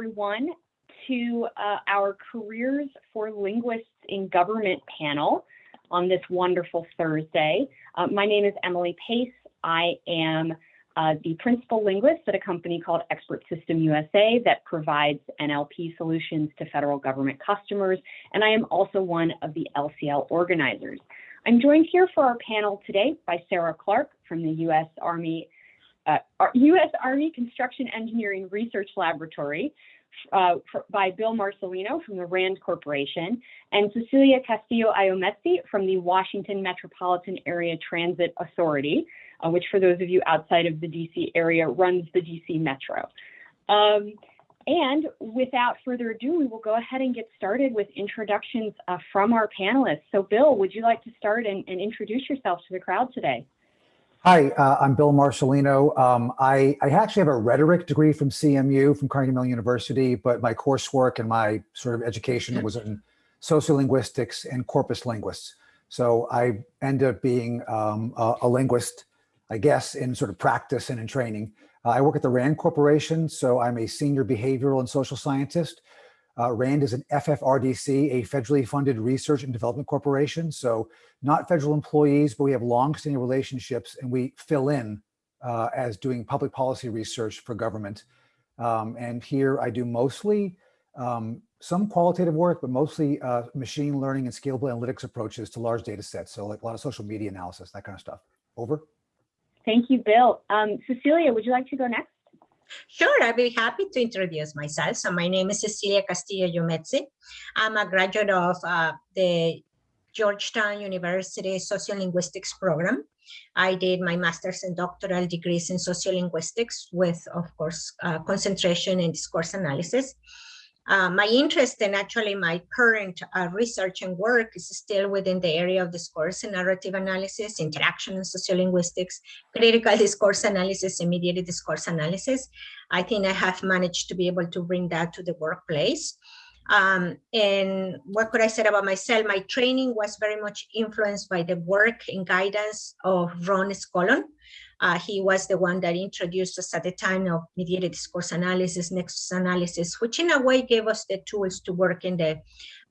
everyone to uh, our Careers for Linguists in Government panel on this wonderful Thursday. Uh, my name is Emily Pace. I am uh, the principal linguist at a company called Expert System USA that provides NLP solutions to federal government customers, and I am also one of the LCL organizers. I'm joined here for our panel today by Sarah Clark from the U.S. Army uh, U.S. Army Construction Engineering Research Laboratory uh, by Bill Marcelino from the RAND Corporation and Cecilia Castillo Ayometzi from the Washington Metropolitan Area Transit Authority, uh, which for those of you outside of the DC area runs the DC Metro. Um, and without further ado, we will go ahead and get started with introductions uh, from our panelists. So Bill, would you like to start and, and introduce yourself to the crowd today? Hi, uh, I'm Bill Marcelino. Um, I, I, actually have a rhetoric degree from CMU, from Carnegie Mellon University, but my coursework and my sort of education was in sociolinguistics and corpus linguists. So I end up being um, a, a, linguist, I guess, in sort of practice and in training. Uh, I work at the RAND Corporation, so I'm a senior behavioral and social scientist. Uh, RAND is an FFRDC, a federally funded research and development corporation. So not federal employees, but we have long-standing relationships and we fill in uh, as doing public policy research for government. Um, and here I do mostly um, some qualitative work, but mostly uh, machine learning and scalable analytics approaches to large data sets. So like a lot of social media analysis, that kind of stuff. Over. Thank you, Bill. Um, Cecilia, would you like to go next? Sure, I'd be happy to introduce myself. So my name is Cecilia Castillo Ayometzi. I'm a graduate of uh, the Georgetown University Sociolinguistics program. I did my master's and doctoral degrees in sociolinguistics with, of course, uh, concentration in discourse analysis. Uh, my interest and actually my current uh, research and work is still within the area of discourse and narrative analysis, interaction and sociolinguistics, critical discourse analysis, and mediated discourse analysis. I think I have managed to be able to bring that to the workplace. Um, and what could I say about myself? My training was very much influenced by the work and guidance of Ron Scollon, uh, he was the one that introduced us at the time of mediated discourse analysis, nexus analysis, which in a way gave us the tools to work in the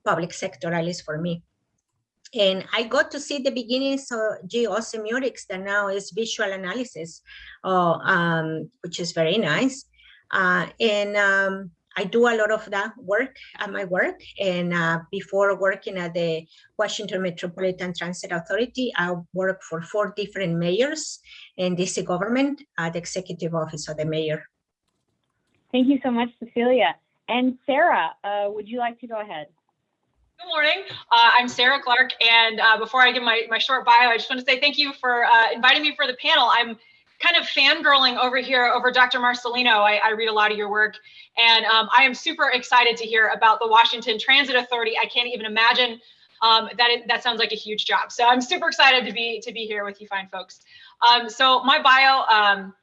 public sector, at least for me. And I got to see the beginnings of geosemiotics that now is visual analysis, uh, um, which is very nice. Uh, and um, I do a lot of that work at my work. And uh, before working at the Washington Metropolitan Transit Authority, I worked for four different mayors in DC government at the executive office of the mayor. Thank you so much, Cecilia. And Sarah, uh, would you like to go ahead? Good morning. Uh, I'm Sarah Clark, and uh, before I give my, my short bio, I just want to say thank you for uh, inviting me for the panel. I'm kind of fangirling over here over Dr. Marcelino. I, I read a lot of your work, and um, I am super excited to hear about the Washington Transit Authority. I can't even imagine um, that sounds like a huge job. So I'm super excited to be to be here with you fine folks. Um, so my bio, um,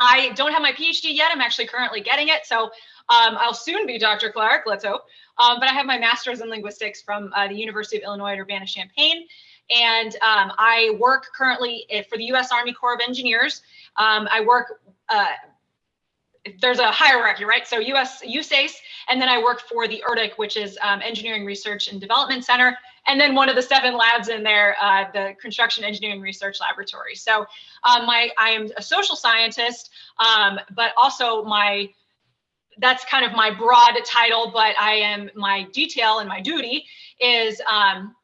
I don't have my PhD yet. I'm actually currently getting it. So um, I'll soon be Dr. Clark, let's hope. Um, but I have my master's in linguistics from uh, the University of Illinois at Urbana-Champaign. And um, I work currently eh, for the U.S. Army Corps of Engineers. Um, I work, uh, there's a hierarchy, right? So US, USACE, and then I work for the ERDC, which is um, Engineering Research and Development Center. And then one of the seven labs in there, uh, the Construction Engineering Research Laboratory. So um, my, I am a social scientist, um, but also my that's kind of my broad title, but I am my detail and my duty is um,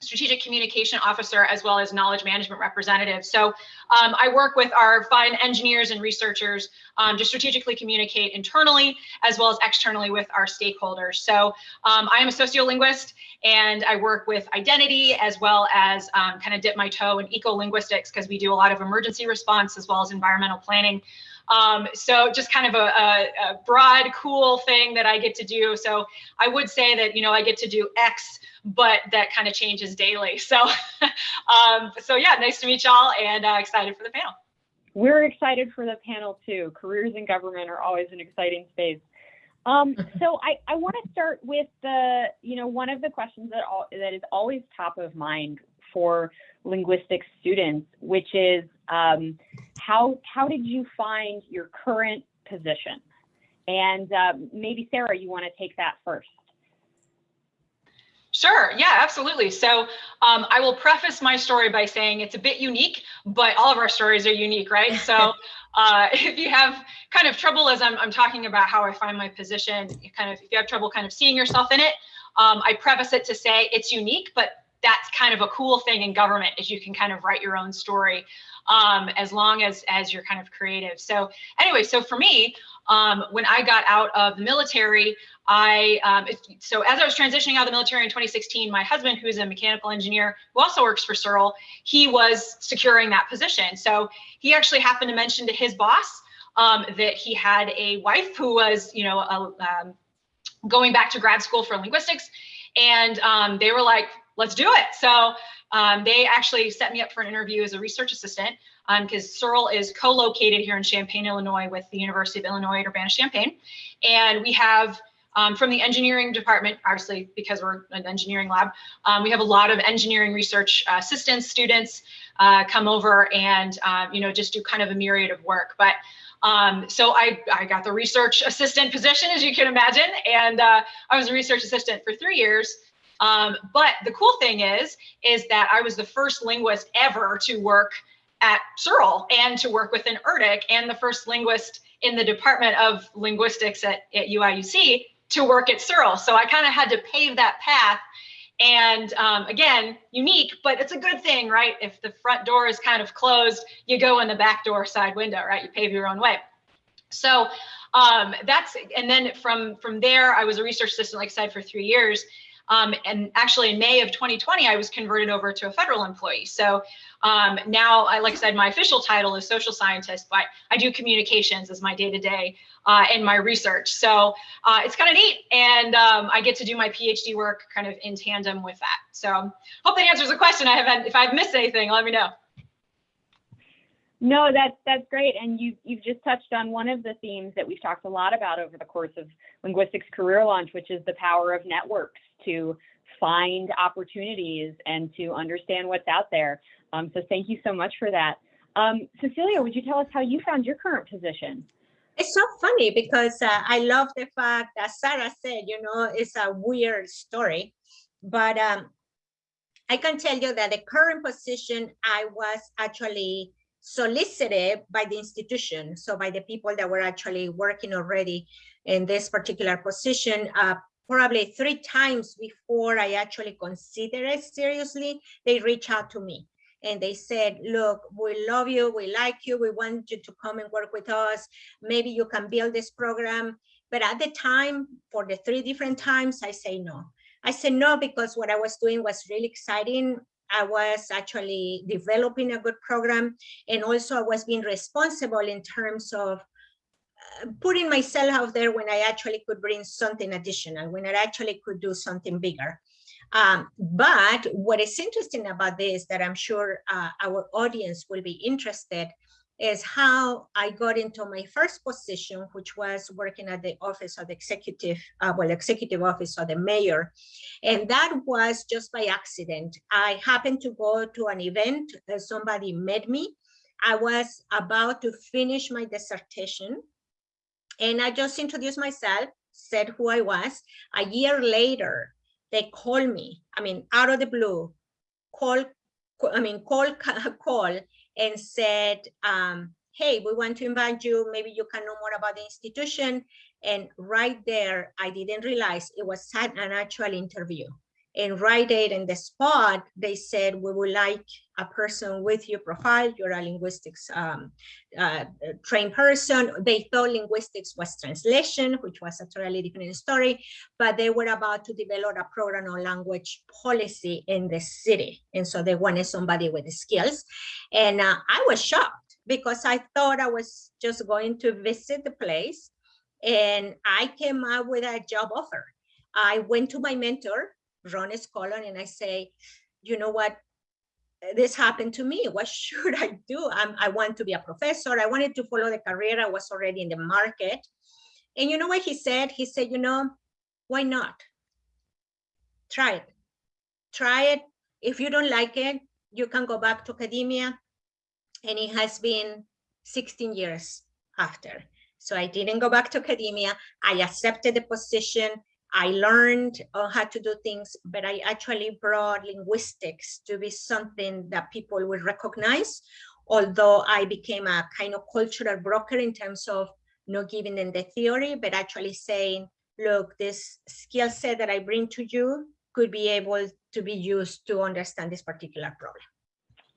strategic communication officer as well as knowledge management representative. So um, I work with our fine engineers and researchers um, to strategically communicate internally as well as externally with our stakeholders. So um, I am a sociolinguist and I work with identity as well as um, kind of dip my toe in eco-linguistics because we do a lot of emergency response as well as environmental planning. Um, so just kind of a, a, a, broad, cool thing that I get to do. So I would say that, you know, I get to do X, but that kind of changes daily. So, um, so yeah, nice to meet y'all and uh, excited for the panel. We're excited for the panel too. Careers in government are always an exciting space. Um, so I, I want to start with the, you know, one of the questions that all, that is always top of mind for linguistics students, which is um, how how did you find your current position? And uh, maybe Sarah, you want to take that first. Sure. Yeah, absolutely. So um, I will preface my story by saying it's a bit unique, but all of our stories are unique, right? So uh, if you have kind of trouble as I'm, I'm talking about how I find my position, kind of if you have trouble kind of seeing yourself in it, um, I preface it to say it's unique, but that's kind of a cool thing in government is you can kind of write your own story um, as long as as you're kind of creative. So anyway, so for me, um, when I got out of the military, I um, so as I was transitioning out of the military in 2016, my husband, who's a mechanical engineer who also works for CERL, he was securing that position. So he actually happened to mention to his boss um, that he had a wife who was, you know, a, um, going back to grad school for linguistics, and um, they were like, "Let's do it." So um, they actually set me up for an interview as a research assistant because um, CERL is co-located here in Champaign, Illinois with the University of Illinois at Urbana-Champaign. And we have um, from the engineering department, obviously because we're an engineering lab, um, we have a lot of engineering research uh, assistants, students uh, come over and, uh, you know, just do kind of a myriad of work. But um, so I, I got the research assistant position, as you can imagine, and uh, I was a research assistant for three years. Um, but the cool thing is, is that I was the first linguist ever to work at CERL and to work within ERDC and the first linguist in the Department of Linguistics at, at UIUC to work at CERL. So I kind of had to pave that path. And um, again, unique, but it's a good thing, right? If the front door is kind of closed, you go in the back door side window, right? You pave your own way. So um, that's, and then from, from there, I was a research assistant, like I said, for three years. Um, and actually in May of 2020, I was converted over to a federal employee. So um, now, I, like I said, my official title is social scientist, but I do communications as my day to day and my research. So uh, it's kind of neat. And um, I get to do my PhD work kind of in tandem with that. So hope that answers the question. I haven't, if I've missed anything, let me know. No, that's that's great, and you you've just touched on one of the themes that we've talked a lot about over the course of linguistics career launch, which is the power of networks to find opportunities and to understand what's out there. Um, so thank you so much for that. Um, Cecilia, would you tell us how you found your current position? It's so funny because uh, I love the fact that Sarah said, you know, it's a weird story, but um, I can tell you that the current position I was actually solicited by the institution, so by the people that were actually working already in this particular position, uh, probably three times before I actually consider it seriously, they reach out to me and they said, look, we love you, we like you, we want you to come and work with us. Maybe you can build this program. But at the time, for the three different times, I say no. I said no because what I was doing was really exciting. I was actually developing a good program. And also I was being responsible in terms of putting myself out there when I actually could bring something additional, when I actually could do something bigger. Um, but what is interesting about this that I'm sure uh, our audience will be interested is how I got into my first position, which was working at the office of the executive, uh, well, executive office of the mayor. And that was just by accident. I happened to go to an event, uh, somebody met me. I was about to finish my dissertation and I just introduced myself, said who I was. A year later, they called me, I mean, out of the blue, call, I mean, call, call and said, um, hey, we want to invite you, maybe you can know more about the institution. And right there, I didn't realize it was an actual interview and right there in the spot, they said, we would like a person with your profile, you're a linguistics um, uh, trained person. They thought linguistics was translation, which was a totally different story, but they were about to develop a program on language policy in the city. And so they wanted somebody with the skills. And uh, I was shocked because I thought I was just going to visit the place and I came out with a job offer. I went to my mentor Ron Scollon and I say, you know what, this happened to me. What should I do? I'm, I want to be a professor. I wanted to follow the career. I was already in the market. And you know what he said? He said, you know, why not? Try it. Try it. If you don't like it, you can go back to academia. And it has been 16 years after. So I didn't go back to academia. I accepted the position. I learned uh, how to do things, but I actually brought linguistics to be something that people will recognize. Although I became a kind of cultural broker in terms of not giving them the theory, but actually saying, look, this skill set that I bring to you could be able to be used to understand this particular problem.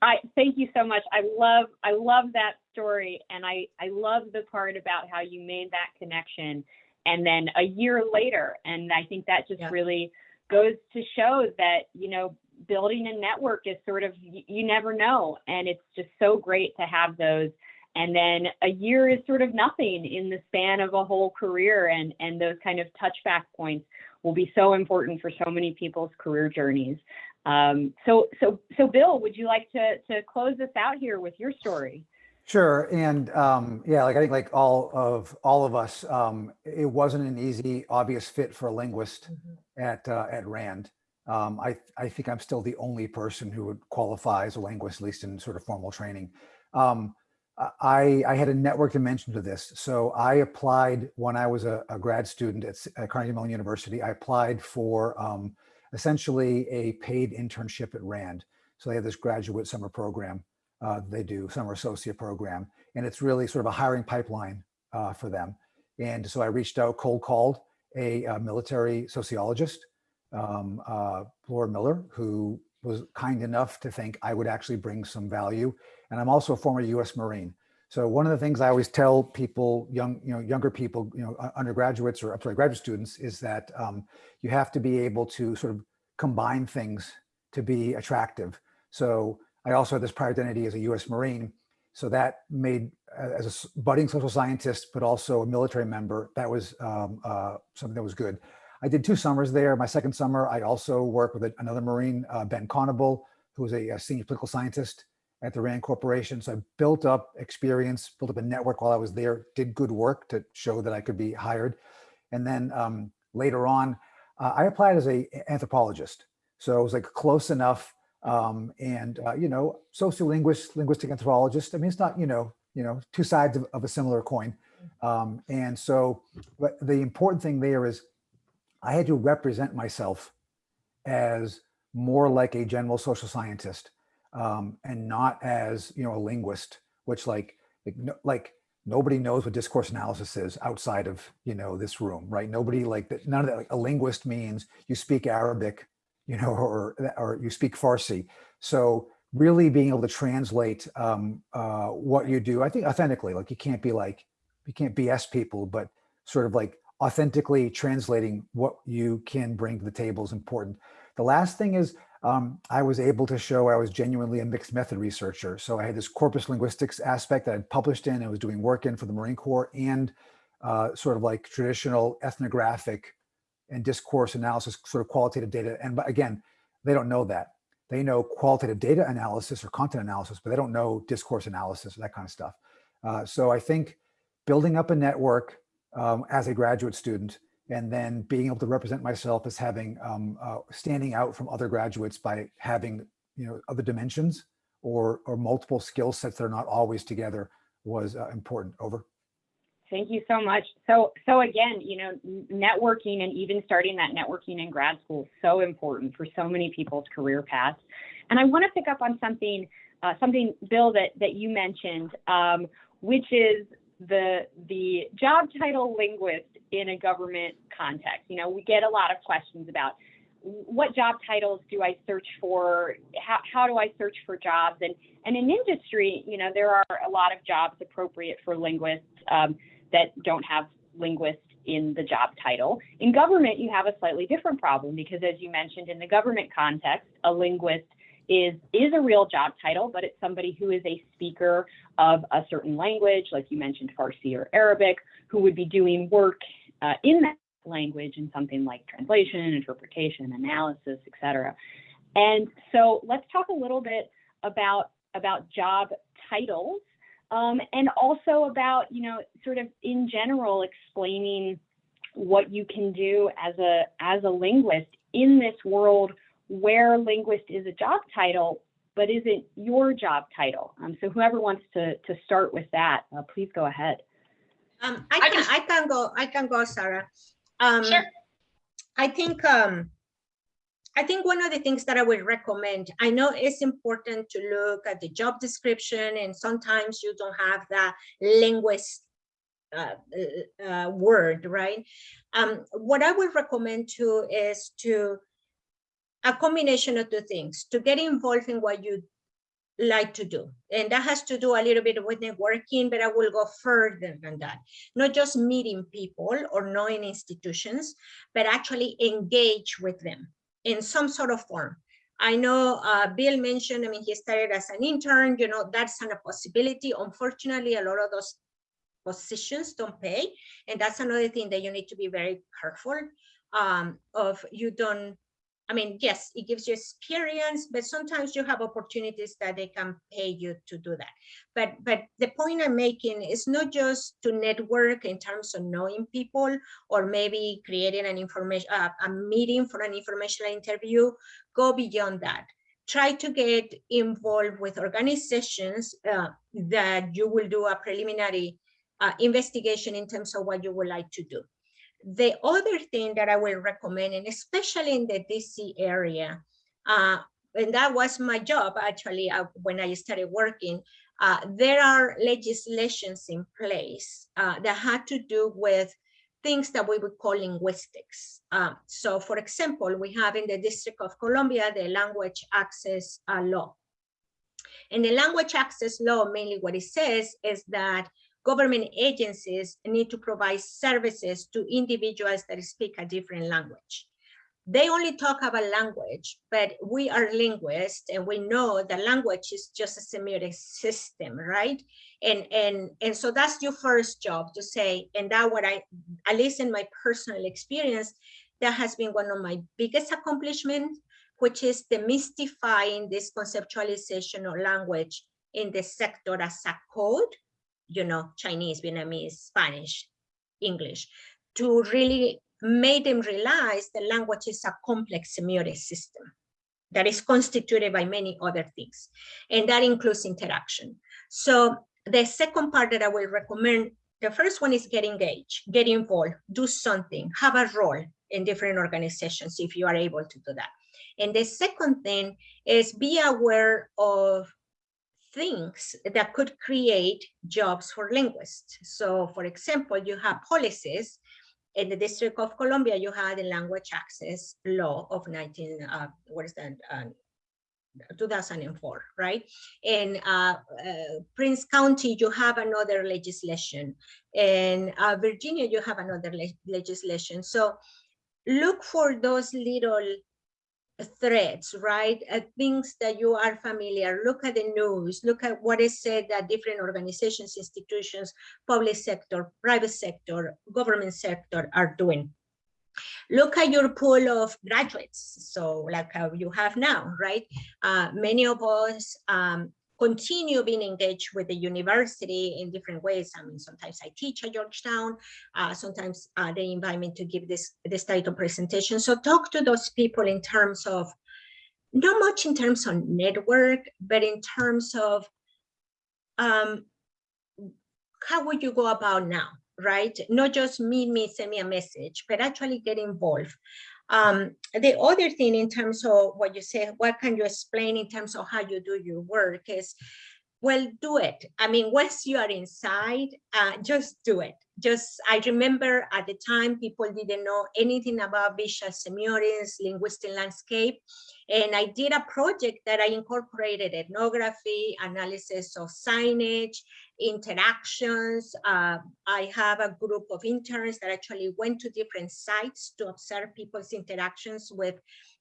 I thank you so much. I love I love that story and I I love the part about how you made that connection and then a year later and I think that just Yeah. really goes to show that you know building a network is sort of you never know and it's just so great to have those and then a year is sort of nothing in the span of a whole career and and those kind of touchback points will be so important for so many people's career journeys um, so, so, so Bill, would you like to, to close this out here with your story? Sure, and um, yeah, like I think like all of all of us, um, it wasn't an easy, obvious fit for a linguist at uh, at Rand. Um, I I think I'm still the only person who would qualify as a linguist, at least in sort of formal training. Um, I I had a network dimension to this, so I applied when I was a, a grad student at, at Carnegie Mellon University. I applied for um, essentially a paid internship at Rand. So they have this graduate summer program uh, they do, summer associate program, and it's really sort of a hiring pipeline uh, for them. And so I reached out, cold called a, uh military sociologist, um, uh, Laura Miller, who was kind enough to think I would actually bring some value. And I'm also a former U.S. Marine. So one of the things I always tell people, young, you know, younger people, you know, undergraduates or I'm sorry, graduate students, is that um, you have to be able to sort of combine things to be attractive. So I also had this prior identity as a U.S. Marine, so that made uh, as a budding social scientist, but also a military member, that was um, uh, something that was good. I did two summers there. My second summer, I also worked with another Marine, uh, Ben Connable, who was a, a senior political scientist at the Rand Corporation. So I built up experience, built up a network while I was there, did good work to show that I could be hired. And then um, later on, uh, I applied as a anthropologist. So it was like close enough. Um, and, uh, you know, sociolinguist, linguistic anthropologist. I mean, it's not, you know, you know, two sides of, of a similar coin. Um, and so, but the important thing there is I had to represent myself as more like a general social scientist um, and not as you know a linguist, which like like, no, like nobody knows what discourse analysis is outside of you know this room, right? Nobody like that. None of that. Like a linguist means you speak Arabic, you know, or or you speak Farsi. So really being able to translate um, uh, what you do, I think authentically. Like you can't be like you can't BS people, but sort of like authentically translating what you can bring to the table is important. The last thing is um, I was able to show I was genuinely a mixed method researcher. So I had this corpus linguistics aspect that I'd published in, I was doing work in for the Marine Corps and uh, sort of like traditional ethnographic and discourse analysis, sort of qualitative data. And but again, they don't know that. They know qualitative data analysis or content analysis, but they don't know discourse analysis, or that kind of stuff. Uh, so I think building up a network um, as a graduate student and then being able to represent myself as having um, uh, standing out from other graduates by having you know other dimensions or or multiple skill sets that are not always together was uh, important over Thank you so much. So, so again, you know, networking and even starting that networking in grad school is so important for so many people's career paths. And I want to pick up on something, uh, something, Bill, that that you mentioned, um, which is the the job title linguist in a government context. You know, we get a lot of questions about what job titles do I search for? How, how do I search for jobs? And and in industry, you know, there are a lot of jobs appropriate for linguists. Um, that don't have linguist in the job title. In government, you have a slightly different problem because as you mentioned in the government context, a linguist is is a real job title, but it's somebody who is a speaker of a certain language, like you mentioned Farsi or Arabic, who would be doing work uh, in that language in something like translation, interpretation, analysis, etc. And so let's talk a little bit about about job titles um, and also about, you know, sort of in general explaining what you can do as a as a linguist in this world where linguist is a job title, but isn't your job title. Um, so whoever wants to to start with that, uh, please go ahead. Um, I I can, just- I can go, I can go, Sarah. Um, Sure. I think, um, I think one of the things that I would recommend, I know it's important to look at the job description and sometimes you don't have that linguist uh, uh, uh, word, right? Um, what I would recommend too is to a combination of two things, to get involved in what you like to do. And that has to do a little bit with networking, but I will go further than that. Not just meeting people or knowing institutions, but actually engage with them in some sort of form. I know uh, Bill mentioned, I mean, he started as an intern, you know, that's not a possibility. Unfortunately, a lot of those positions don't pay. And that's another thing that you need to be very careful um, of you don't I mean, yes, it gives you experience, but sometimes you have opportunities that they can pay you to do that. But but the point I'm making is not just to network in terms of knowing people or maybe creating an information uh, a meeting for an informational interview. Go beyond that. Try to get involved with organizations uh, that you will do a preliminary uh, investigation in terms of what you would like to do. The other thing that I will recommend, and especially in the DC area, uh, and that was my job actually uh, when I started working, uh, there are legislations in place uh, that had to do with things that we would call linguistics. Uh, so for example, we have in the District of Columbia, the language access uh, law. And the language access law, mainly what it says is that government agencies need to provide services to individuals that speak a different language. They only talk about language, but we are linguists and we know that language is just a semiotic system, right? And, and, and so that's your first job to say, and that what I, at least in my personal experience, that has been one of my biggest accomplishments, which is demystifying this conceptualization of language in the sector as a code you know, Chinese, Vietnamese, Spanish, English, to really make them realize the language is a complex semiotic system that is constituted by many other things. And that includes interaction. So the second part that I will recommend, the first one is get engaged, get involved, do something, have a role in different organizations if you are able to do that. And the second thing is be aware of things that could create jobs for linguists. So for example, you have policies in the District of Columbia, you had the language access law of 19, uh, what is that, uh, 2004, right? In uh, uh, Prince County, you have another legislation. In uh, Virginia, you have another le legislation. So look for those little threats, right? Uh, things that you are familiar. Look at the news. Look at what is said that different organizations, institutions, public sector, private sector, government sector are doing. Look at your pool of graduates. So like how you have now, right? Uh, many of us um, continue being engaged with the university in different ways. I mean, sometimes I teach at Georgetown, uh, sometimes uh, they invite me to give this, this title presentation. So talk to those people in terms of, not much in terms of network, but in terms of um, how would you go about now, right? Not just meet me, send me a message, but actually get involved. Um, the other thing in terms of what you say, what can you explain in terms of how you do your work is, well, do it. I mean, once you are inside, uh, just do it. Just, I remember at the time, people didn't know anything about visual semiotics, linguistic landscape. And I did a project that I incorporated ethnography, analysis of signage, interactions. Uh, I have a group of interns that actually went to different sites to observe people's interactions with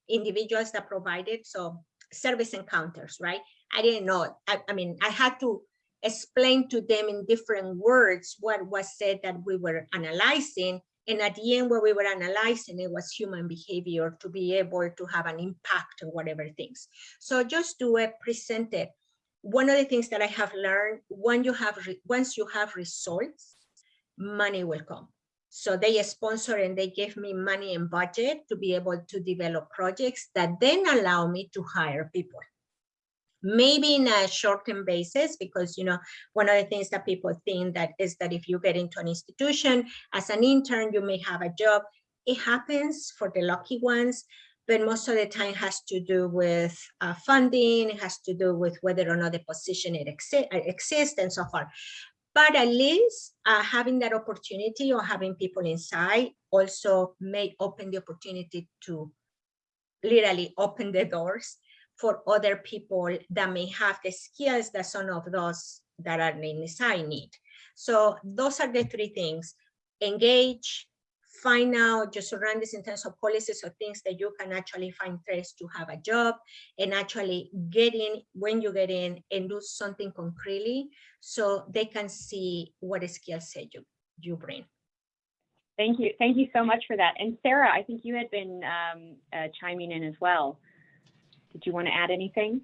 individuals that provided, so service encounters, right? I didn't know, I, I mean, I had to explain to them in different words what was said that we were analyzing. And at the end, what we were analyzing, it was human behavior to be able to have an impact or whatever things. So just do it, present it. One of the things that I have learned, when you have once you have results, money will come. So they sponsor and they give me money and budget to be able to develop projects that then allow me to hire people maybe in a short-term basis, because, you know, one of the things that people think that is that if you get into an institution as an intern, you may have a job. It happens for the lucky ones, but most of the time has to do with uh, funding, it has to do with whether or not the position it exi exists and so forth. But at least uh, having that opportunity or having people inside also may open the opportunity to literally open the doors for other people that may have the skills that some of those that are inside need. So those are the three things, engage, find out, just surround this in terms of policies or things that you can actually find ways to have a job and actually get in when you get in and do something concretely so they can see what skill set you, you bring. Thank you. Thank you so much for that. And Sarah, I think you had been um, uh, chiming in as well. Did you want to add anything?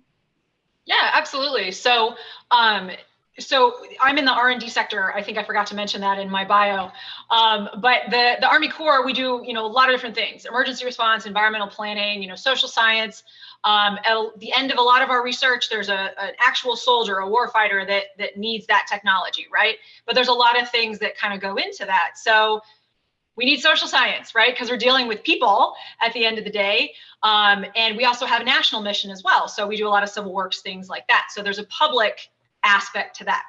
Yeah, absolutely. So, um, so I'm in the R&D sector. I think I forgot to mention that in my bio. Um, but the, the Army Corps, we do, you know, a lot of different things, emergency response, environmental planning, you know, social science. Um, at the end of a lot of our research, there's a, an actual soldier, a warfighter that, that needs that technology, right? But there's a lot of things that kind of go into that. So we need social science, right? Because we're dealing with people at the end of the day. Um, and we also have a national mission as well. So we do a lot of civil works, things like that. So there's a public aspect to that.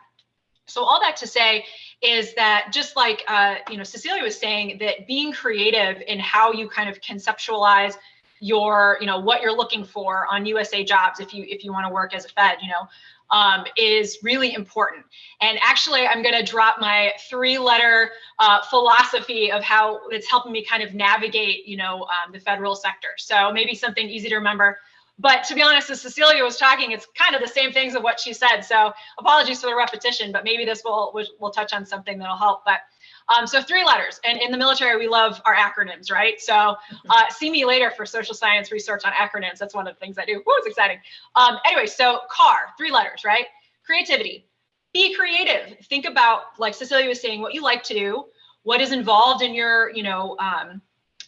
So all that to say is that just like uh, you know Cecilia was saying, that being creative in how you kind of conceptualize your you know what you're looking for on USA jobs if you if you want to work as a Fed, you know, um, is really important. And actually, I'm going to drop my three-letter uh, philosophy of how it's helping me kind of navigate, you know, um, the federal sector. So maybe something easy to remember. But to be honest, as Cecilia was talking, it's kind of the same things of what she said. So apologies for the repetition, but maybe this will will touch on something that'll help. But um, so three letters, and in the military, we love our acronyms, right? So mm-hmm. uh, see me later for social science research on acronyms. That's one of the things I do. Whoa, it's exciting. Um, anyway, so CAR, three letters, right? Creativity. Be creative. Think about, like Cecilia was saying, what you like to do, what is involved in your, you know, um,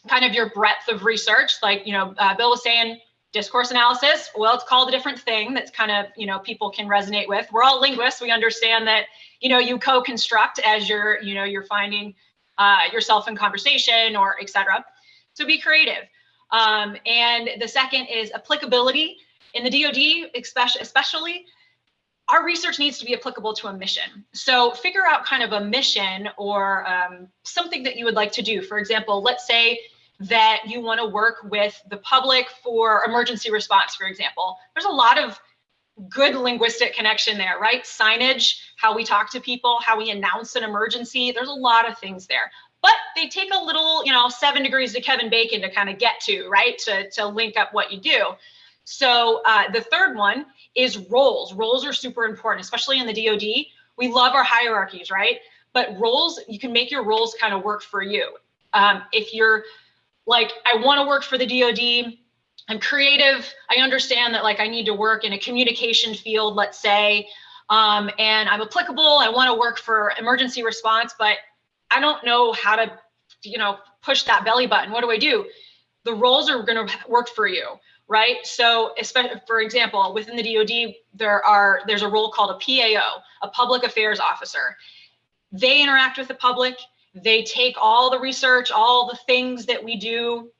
kind of your breadth of research. Like, you know, uh, Bill was saying, discourse analysis well it's called a different thing that's kind of you know people can resonate with. We're all linguists. We understand that you know you co-construct as you're you know you're finding uh, yourself in conversation or etc so be creative. Um, and the second is applicability. In the DoD especially especially our research needs to be applicable to a mission. So figure out kind of a mission or um, something that you would like to do. For example let's say that you want to work with the public for emergency response, for example. There's a lot of good linguistic connection there, right? Signage, how we talk to people, how we announce an emergency. There's a lot of things there. But they take a little, you know, seven degrees to Kevin Bacon to kind of get to, right? To, to link up what you do. So uh, the third one is roles. Roles are super important, especially in the DoD. We love our hierarchies, right? But roles, you can make your roles kind of work for you. Um, if you're like I want to work for the DoD. I'm creative. I understand that like I need to work in a communication field, let's say, um, and I'm applicable. I want to work for emergency response, but I don't know how to, you know, push that belly button. What do I do? The roles are going to work for you, right? So, especially for example, within the DoD, there are there's a role called a PAO, a public affairs officer. They interact with the public they take all the research, all the things that we do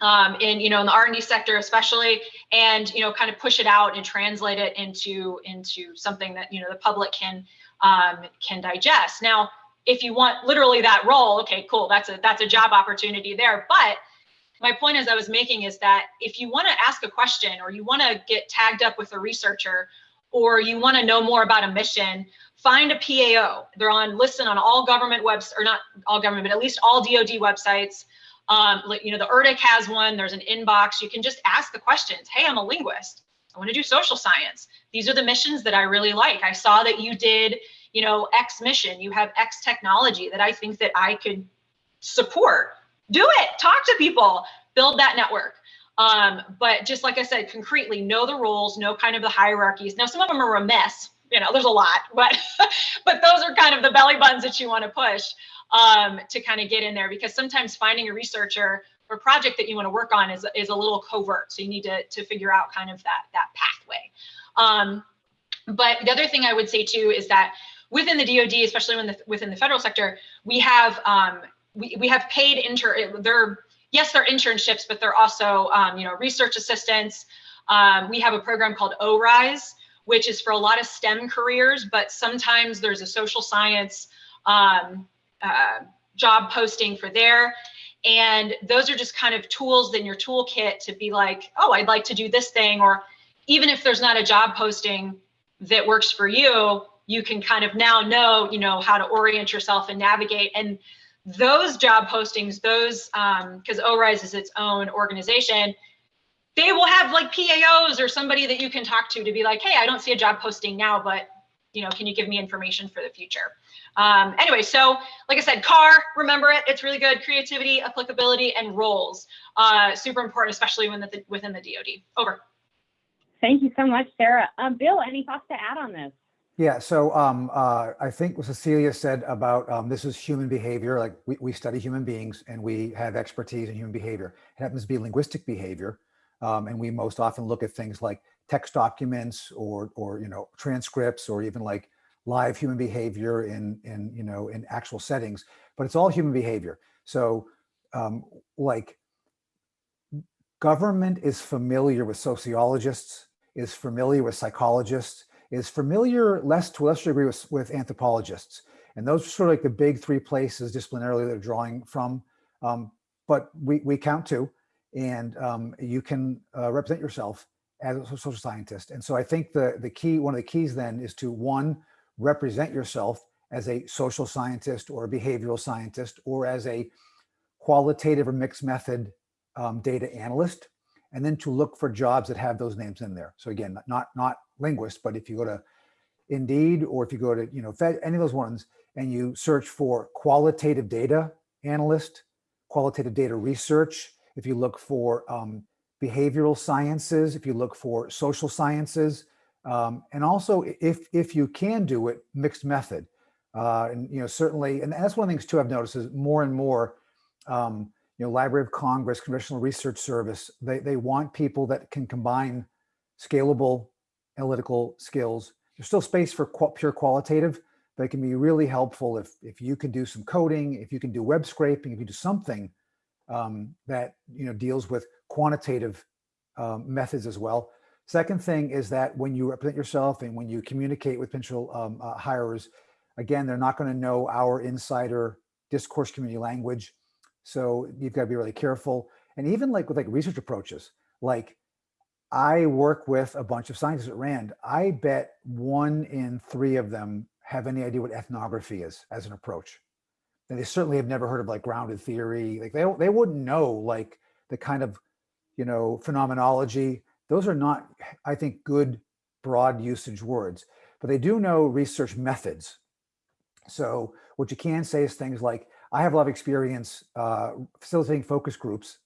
um, in, you know, in the R&D sector especially, and, you know, kind of push it out and translate it into, into something that, you know, the public can, um, can digest. Now, if you want literally that role, okay, cool, that's a, that's a job opportunity there. But my point as I was making is that if you want to ask a question or you want to get tagged up with a researcher or you want to know more about a mission, find a PAO. They're on listen on all government webs or not all government, but at least all DoD websites. Um, you know, the ERDC has one. There's an inbox. You can just ask the questions. Hey, I'm a linguist. I want to do social science. These are the missions that I really like. I saw that you did, you know, X mission. You have X technology that I think that I could support. Do it. Talk to people. Build that network. Um, but just like I said, concretely, know the roles, know kind of the hierarchies. Now, some of them are a mess you know, there's a lot, but but those are kind of the belly buttons that you want to push um, to kind of get in there because sometimes finding a researcher or project that you want to work on is, is a little covert. So you need to, to figure out kind of that, that pathway. Um, but the other thing I would say too is that within the DoD, especially when the, within the federal sector, we have um, we, we have paid inter. They're yes, they're internships, but they're also um, you know research assistants. Um, we have a program called ORISE, which is for a lot of STEM careers, but sometimes there's a social science um, uh, job posting for there. And those are just kind of tools in your toolkit to be like, oh, I'd like to do this thing. Or even if there's not a job posting that works for you, you can kind of now know, you know, how to orient yourself and navigate. And those job postings, those, because um, ORISE is its own organization, they will have like PAOs or somebody that you can talk to to be like, hey, I don't see a job posting now, but you know, can you give me information for the future? Um, anyway, so like I said, CAR, remember it, it's really good. Creativity, applicability, and roles. Uh, super important, especially when the, within the DoD. Over. Thank you so much, Sarah. Um, Bill, any thoughts to add on this? Yeah, so um, uh, I think what Cecilia said about um, this is human behavior, like we, we study human beings and we have expertise in human behavior. It happens to be linguistic behavior. Um, and we most often look at things like text documents or, or, you know, transcripts or even like live human behavior in, in, you know, in actual settings, but it's all human behavior. So um, like government is familiar with sociologists, is familiar with psychologists, is familiar less to a lesser degree with, with anthropologists. And those are sort of like the big three places disciplinarily that are drawing from. Um, but we, we count two and um, you can uh, represent yourself as a social scientist. And so I think the, the key, one of the keys then is to one, represent yourself as a social scientist or a behavioral scientist or as a qualitative or mixed method um, data analyst, and then to look for jobs that have those names in there. So again, not, not linguist, but if you go to Indeed or if you go to, you know, any of those ones and you search for qualitative data analyst, qualitative data research, if you look for um, behavioral sciences, if you look for social sciences, um, and also if, if you can do it, mixed method. Uh, and, you know, certainly, and that's one of the things too I've noticed is more and more, um, you know, Library of Congress, Congressional Research Service, they, they want people that can combine scalable analytical skills. There's still space for qu pure qualitative, but it can be really helpful if, if you can do some coding, if you can do web scraping, if you do something um, that you know deals with quantitative um, methods as well. Second thing is that when you represent yourself and when you communicate with potential um, uh, hirers, again, they're not going to know our insider discourse community language. So you've got to be really careful. And even like with like research approaches, like I work with a bunch of scientists at RAND. I bet one in three of them have any idea what ethnography is as an approach. They certainly have never heard of like grounded theory. Like they, they wouldn't know like the kind of, you know, phenomenology. Those are not, I think, good broad usage words, but they do know research methods. So what you can say is things like, I have a lot of experience uh, facilitating focus groups,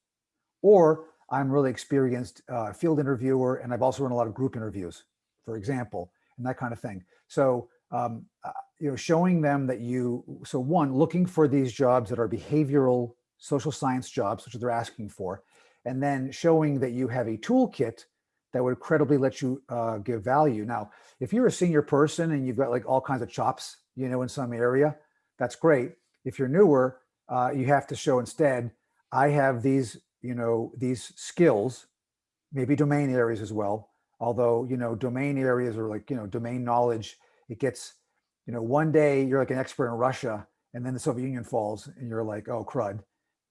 or I'm really experienced uh, field interviewer, and I've also run a lot of group interviews, for example, and that kind of thing. So, um, you know, showing them that you, so one, looking for these jobs that are behavioral social science jobs, which they're asking for, and then showing that you have a toolkit that would credibly let you uh, give value. Now, if you're a senior person and you've got like all kinds of chops, you know, in some area, that's great. If you're newer, uh, you have to show instead, I have these you know, these skills, maybe domain areas as well. Although, you know, domain areas are like, you know, domain knowledge, it gets, you know, one day you're like an expert in Russia and then the Soviet Union falls and you're like, oh, crud.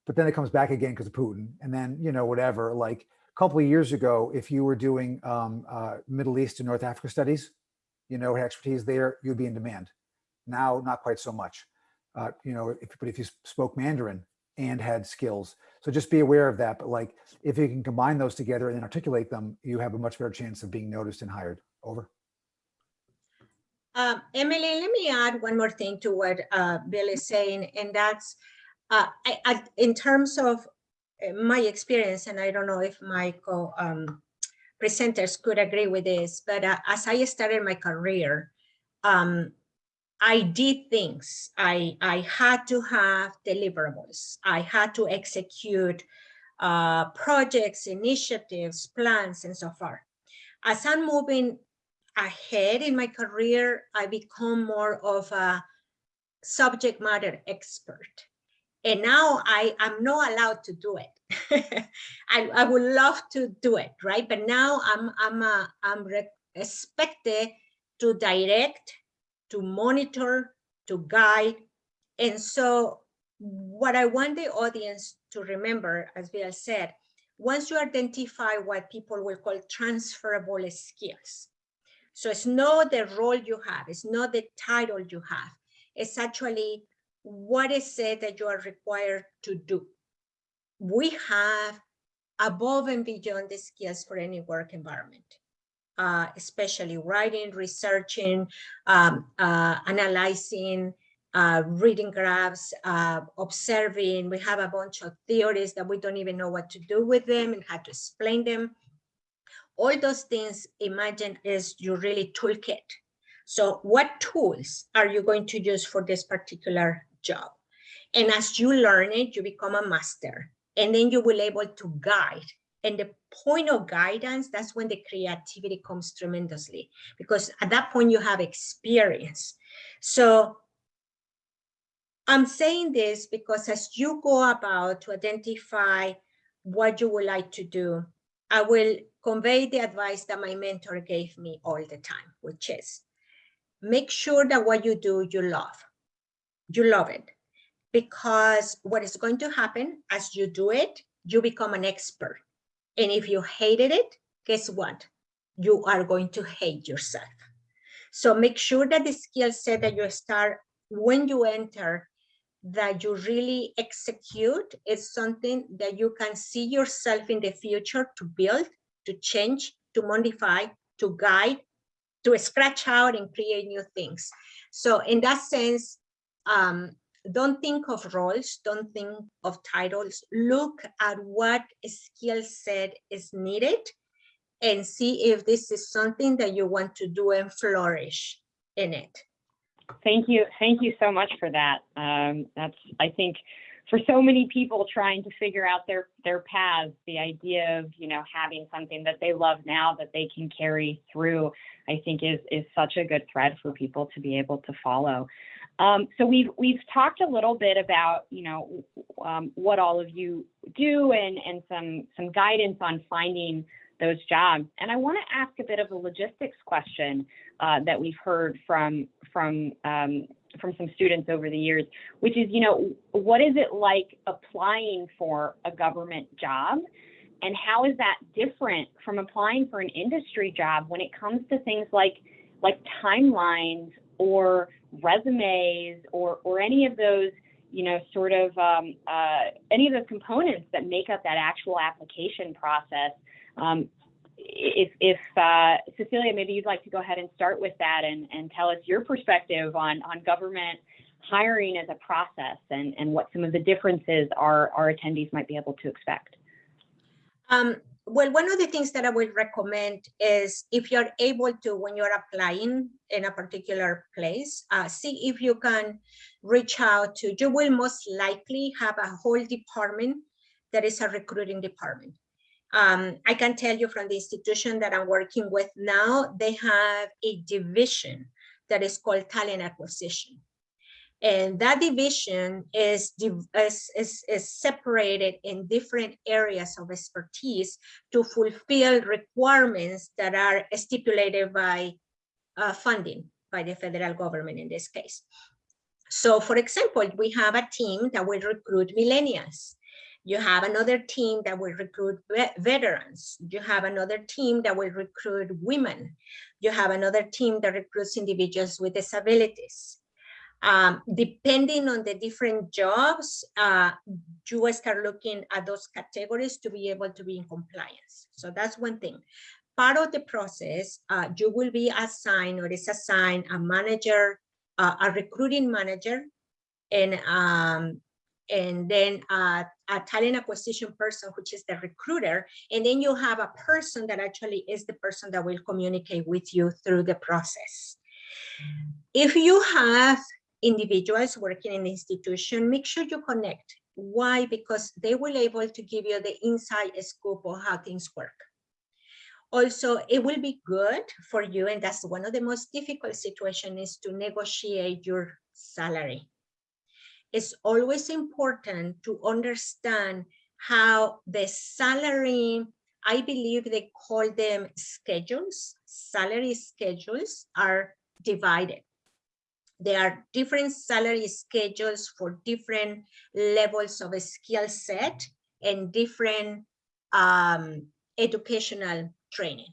But then it comes back again because of Putin. And then, you know, whatever, like a couple of years ago, if you were doing um, uh, Middle East and North Africa studies, you know, expertise there, you'd be in demand. Now, not quite so much. Uh, you know, if, but if you spoke Mandarin, and had skills. So just be aware of that. But like, if you can combine those together and articulate them, you have a much better chance of being noticed and hired. Over. Uh, Emily, let me add one more thing to what uh, Bill is saying, and that's uh, I, I, in terms of uh, my experience, and I don't know if my co um, presenters could agree with this, but uh, as I started my career, um, I did things. I, I had to have deliverables. I had to execute uh, projects, initiatives, plans, and so forth. As I'm moving ahead in my career, I become more of a subject matter expert. And now I am not allowed to do it. I, I would love to do it, right? But now I'm I'm uh, I'm expected to direct, to monitor, to guide. And so what I want the audience to remember, as Bill said, once you identify what people will call transferable skills. So it's not the role you have, it's not the title you have, it's actually what is it that you are required to do. We have above and beyond the skills for any work environment, uh, especially writing, researching, um, uh, analyzing, uh, reading graphs, uh, observing. We have a bunch of theories that we don't even know what to do with them and how to explain them. All those things, imagine, is your really toolkit. So what tools are you going to use for this particular job? And as you learn it, you become a master. And then you will able to guide. And the point of guidance, that's when the creativity comes tremendously. Because at that point you have experience. So I'm saying this because as you go about to identify what you would like to do, I will convey the advice that my mentor gave me all the time, which is make sure that what you do, you love. You love it. Because what is going to happen as you do it, you become an expert. And if you hated it, guess what? You are going to hate yourself. So make sure that the skill set that you start when you enter that you really execute is something that you can see yourself in the future to build, to change, to modify, to guide, to scratch out and create new things. So in that sense, um, don't think of roles, don't think of titles, look at what skill set is needed and see if this is something that you want to do and flourish in it. Thank you. Thank you so much for that. Um, that's, I think, for so many people trying to figure out their their paths, the idea of you know having something that they love now that they can carry through, I think is is such a good thread for people to be able to follow. Um, so we've we've talked a little bit about you know um, what all of you do and and some some guidance on finding those jobs. And I want to ask a bit of a logistics question uh, that we've heard from from um, from some students over the years, which is, you know, what is it like applying for a government job? And how is that different from applying for an industry job when it comes to things like like timelines or resumes or or any of those you know sort of um, uh, any of those components that make up that actual application process um, if, if uh, Cecilia, maybe you'd like to go ahead and start with that and, and tell us your perspective on, on government hiring as a process and, and what some of the differences our, our attendees might be able to expect. Um, well, one of the things that I would recommend is if you're able to, when you're applying in a particular place, uh, see if you can reach out to, you will most likely have a whole department that is a recruiting department. Um, I can tell you from the institution that I'm working with now, they have a division that is called talent acquisition. And that division is, is, is, is separated in different areas of expertise to fulfill requirements that are stipulated by uh, funding by the federal government in this case. So for example, we have a team that will recruit millennials. You have another team that will recruit veterans. You have another team that will recruit women. You have another team that recruits individuals with disabilities. Um, depending on the different jobs, uh, you start looking at those categories to be able to be in compliance. So that's one thing. Part of the process, uh, you will be assigned or is assigned a manager, uh, a recruiting manager, and um, and then uh, a talent acquisition person, which is the recruiter. And then you have a person that actually is the person that will communicate with you through the process. If you have individuals working in the institution, make sure you connect. Why? Because they will able to give you the inside scoop of how things work. Also, it will be good for you, and that's one of the most difficult situations is to negotiate your salary. It's always important to understand how the salary, I believe they call them schedules, salary schedules are divided. There are different salary schedules for different levels of a skill set and different um, educational training.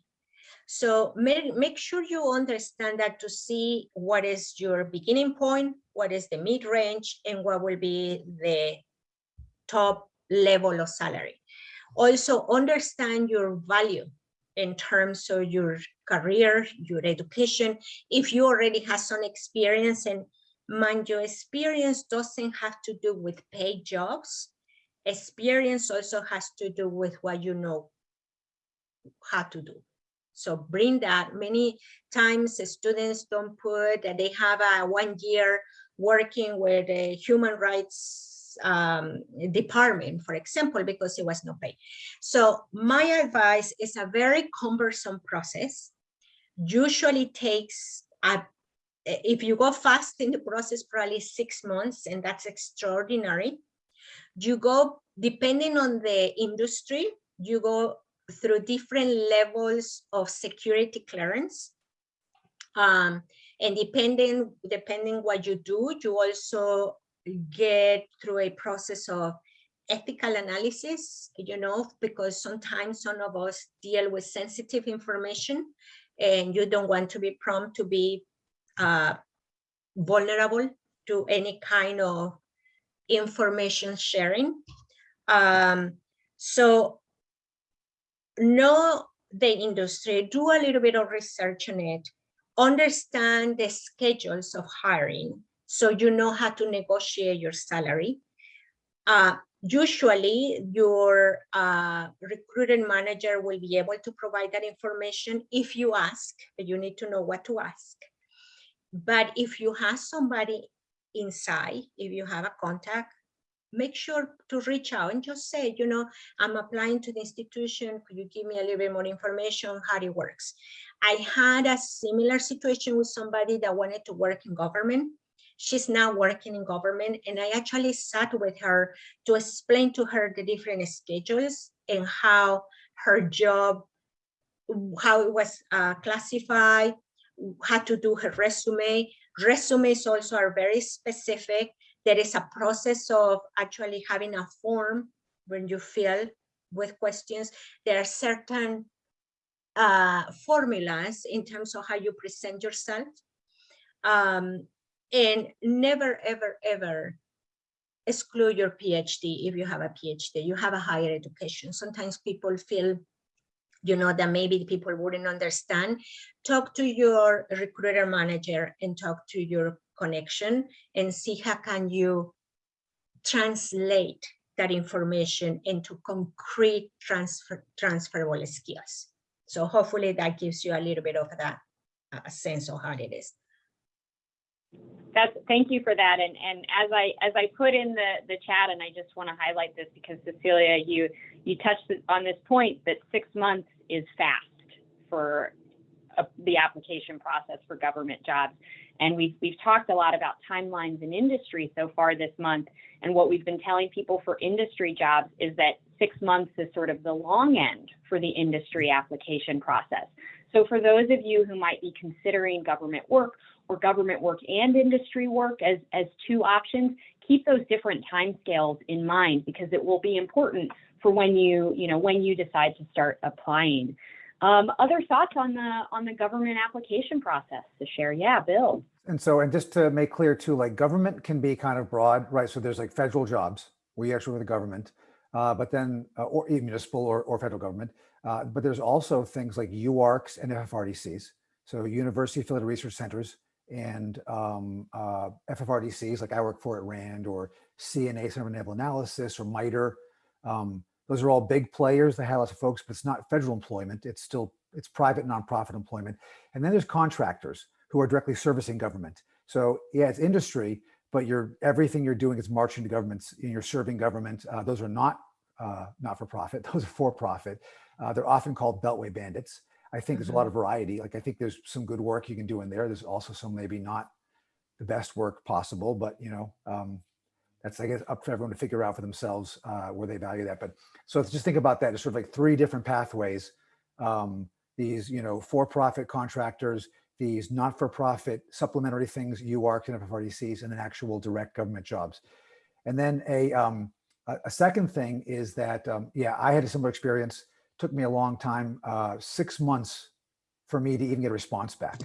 So make, make sure you understand that to see what is your beginning point, what is the mid-range, and what will be the top level of salary. Also understand your value in terms of your career, your education. If you already have some experience and mind your experience doesn't have to do with paid jobs. Experience also has to do with what you know how to do. So bring that. Many times students don't put that they have a one year working with the human rights um, department, for example, because it was no pay. So my advice is a very cumbersome process. Usually takes, a, if you go fast in the process, probably six months, and that's extraordinary. You go, depending on the industry, you go through different levels of security clearance. Um, and depending, depending what you do, you also get through a process of ethical analysis, you know, because sometimes some of us deal with sensitive information and you don't want to be prompt to be uh, vulnerable to any kind of information sharing. Um, so know the industry, do a little bit of research on it, understand the schedules of hiring so you know how to negotiate your salary. Uh, usually your uh, recruiting manager will be able to provide that information if you ask, but you need to know what to ask. But if you have somebody inside, if you have a contact, make sure to reach out and just say, you know, I'm applying to the institution. Could you give me a little bit more information how it works? I had a similar situation with somebody that wanted to work in government. She's now working in government and I actually sat with her to explain to her the different schedules and how her job, how it was uh, classified, how to do her resume. Resumes also are very specific there is a process of actually having a form when you fill with questions. There are certain uh, formulas in terms of how you present yourself. Um, and never, ever, ever exclude your PhD if you have a PhD, you have a higher education. Sometimes people feel, you know, that maybe people wouldn't understand. Talk to your recruiter manager and talk to your connection and see how can you translate that information into concrete transfer transferable skills. So hopefully that gives you a little bit of that uh, sense of how it is. That's thank you for that. And and as I as I put in the the chat, and I just want to highlight this because Cecilia, you you touched on this point that six months is fast for a, the application process for government jobs. And we've, we've talked a lot about timelines in industry so far this month. And what we've been telling people for industry jobs is that six months is sort of the long end for the industry application process. So for those of you who might be considering government work or government work and industry work as, as two options, keep those different timescales in mind because it will be important for when you, you know, when you decide to start applying. Um, other thoughts on the on the government application process to share? Yeah, Bill. And so, and just to make clear too, like government can be kind of broad, right? So there's like federal jobs where you actually with the government, uh, but then, uh, or municipal or, or federal government. Uh, but there's also things like UARCs and FFRDCs. So University Affiliated Research Centers and um, uh, FFRDCs like I work for at RAND or CNA, Center for Naval Analysis or MITRE. Um, those are all big players. They have lots of folks, but it's not federal employment. It's still, it's private nonprofit employment. And then there's contractors who are directly servicing government. So yeah, it's industry, but you're, everything you're doing is marching to governments and you're serving government. Uh, those are not uh, not for profit, those are for profit. Uh, they're often called beltway bandits. I think there's a lot of variety. Like I think there's some good work you can do in there. There's also some maybe not the best work possible, but you know, um, that's I guess up for everyone to figure out for themselves uh, where they value that. But so just think about that as sort of like three different pathways. Um, these, you know, for-profit contractors, these not-for-profit supplementary things, UARC and FFRDCs, and then actual direct government jobs. And then a, um, a, a second thing is that, um, yeah, I had a similar experience. Took me a long time, uh, six months for me to even get a response back.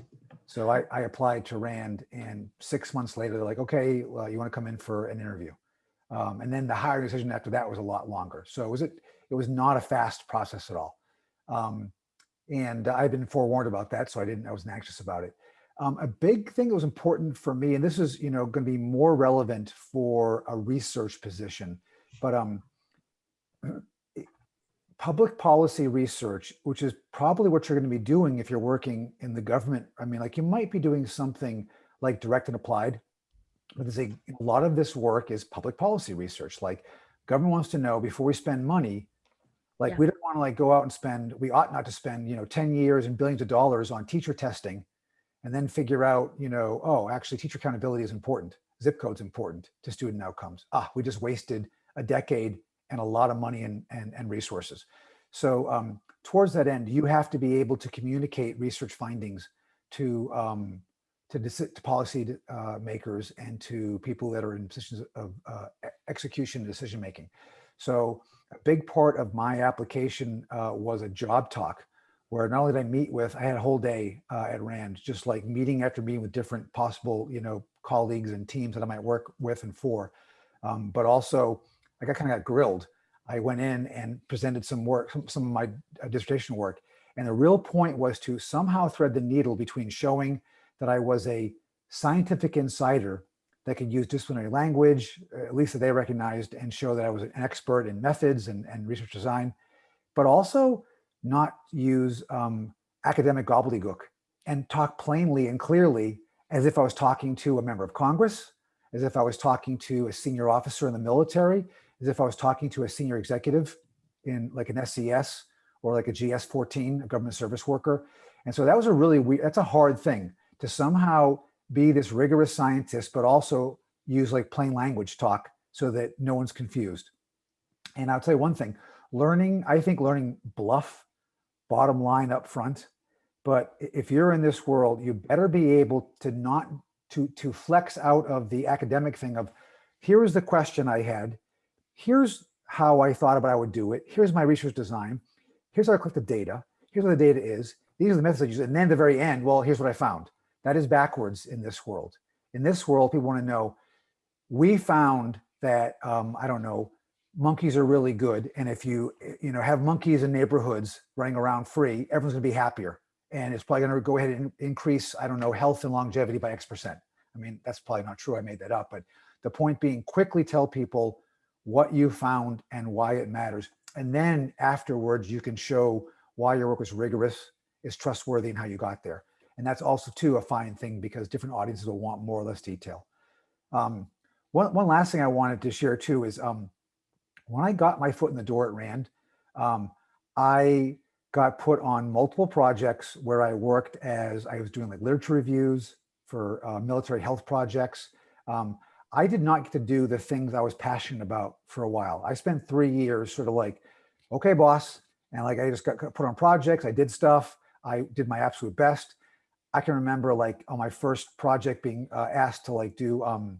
So I, I applied to RAND and six months later, they're like, okay, well, you want to come in for an interview. Um, and then the hiring decision after that was a lot longer. So it was, it, it was not a fast process at all. Um, and I've been forewarned about that, so I didn't, I wasn't anxious about it. Um, a big thing that was important for me, and this is, you know, going to be more relevant for a research position, but um, public policy research, which is probably what you're going to be doing if you're working in the government. I mean, like you might be doing something like direct and applied, but there's a, a lot of this work is public policy research. Like government wants to know before we spend money, like Yeah. we don't want to like go out and spend, we ought not to spend, you know, 10 years and billions of dollars on teacher testing and then figure out, you know, oh, actually teacher accountability is important. Zip code's important to student outcomes. Ah, we just wasted a decade and a lot of money and, and, and resources. So um, towards that end, you have to be able to communicate research findings to, um, to, to policy uh, makers and to people that are in positions of uh, execution and decision making. So a big part of my application uh, was a job talk where not only did I meet with, I had a whole day uh, at RAND, just like meeting after meeting with different possible, you know, colleagues and teams that I might work with and for. Um, but also, I got kind of got grilled. I went in and presented some work, some, some of my uh, dissertation work. And the real point was to somehow thread the needle between showing that I was a scientific insider that could use disciplinary language, uh, at least that they recognized, and show that I was an expert in methods and, and research design, but also not use um, academic gobbledygook and talk plainly and clearly as if I was talking to a member of Congress, as if I was talking to a senior officer in the military, as if I was talking to a senior executive in like an SES or like a GS-14, a government service worker. And so that was a really weird, that's a hard thing to somehow be this rigorous scientist, but also use like plain language talk so that no one's confused. And I'll tell you one thing, learning, I think learning BLUF, bottom line up front, but if you're in this world, you better be able to not, to, to flex out of the academic thing of, here's the question I had, here's how I thought about I would do it, here's my research design, here's how I collect the data, here's what the data is, these are the methods I use, and then the very end, well, here's what I found. That is backwards in this world. In this world, people want to know, we found that, um, I don't know, monkeys are really good. And if you, you know, have monkeys in neighborhoods running around free, everyone's gonna be happier. And it's probably gonna go ahead and increase, I don't know, health and longevity by X percent. I mean, that's probably not true. I made that up, but the point being quickly tell people what you found and why it matters. And then afterwards, you can show why your work was rigorous, is trustworthy and how you got there. And that's also too a fine thing because different audiences will want more or less detail. Um, one, one last thing I wanted to share too is um, when I got my foot in the door at RAND, um, I got put on multiple projects where I worked as I was doing like literature reviews for uh, military health projects. Um, I did not get to do the things I was passionate about for a while. I spent three years sort of like, okay, boss. And like, I just got got put on projects. I did stuff. I did my absolute best. I can remember like on my first project being uh, asked to like do, um,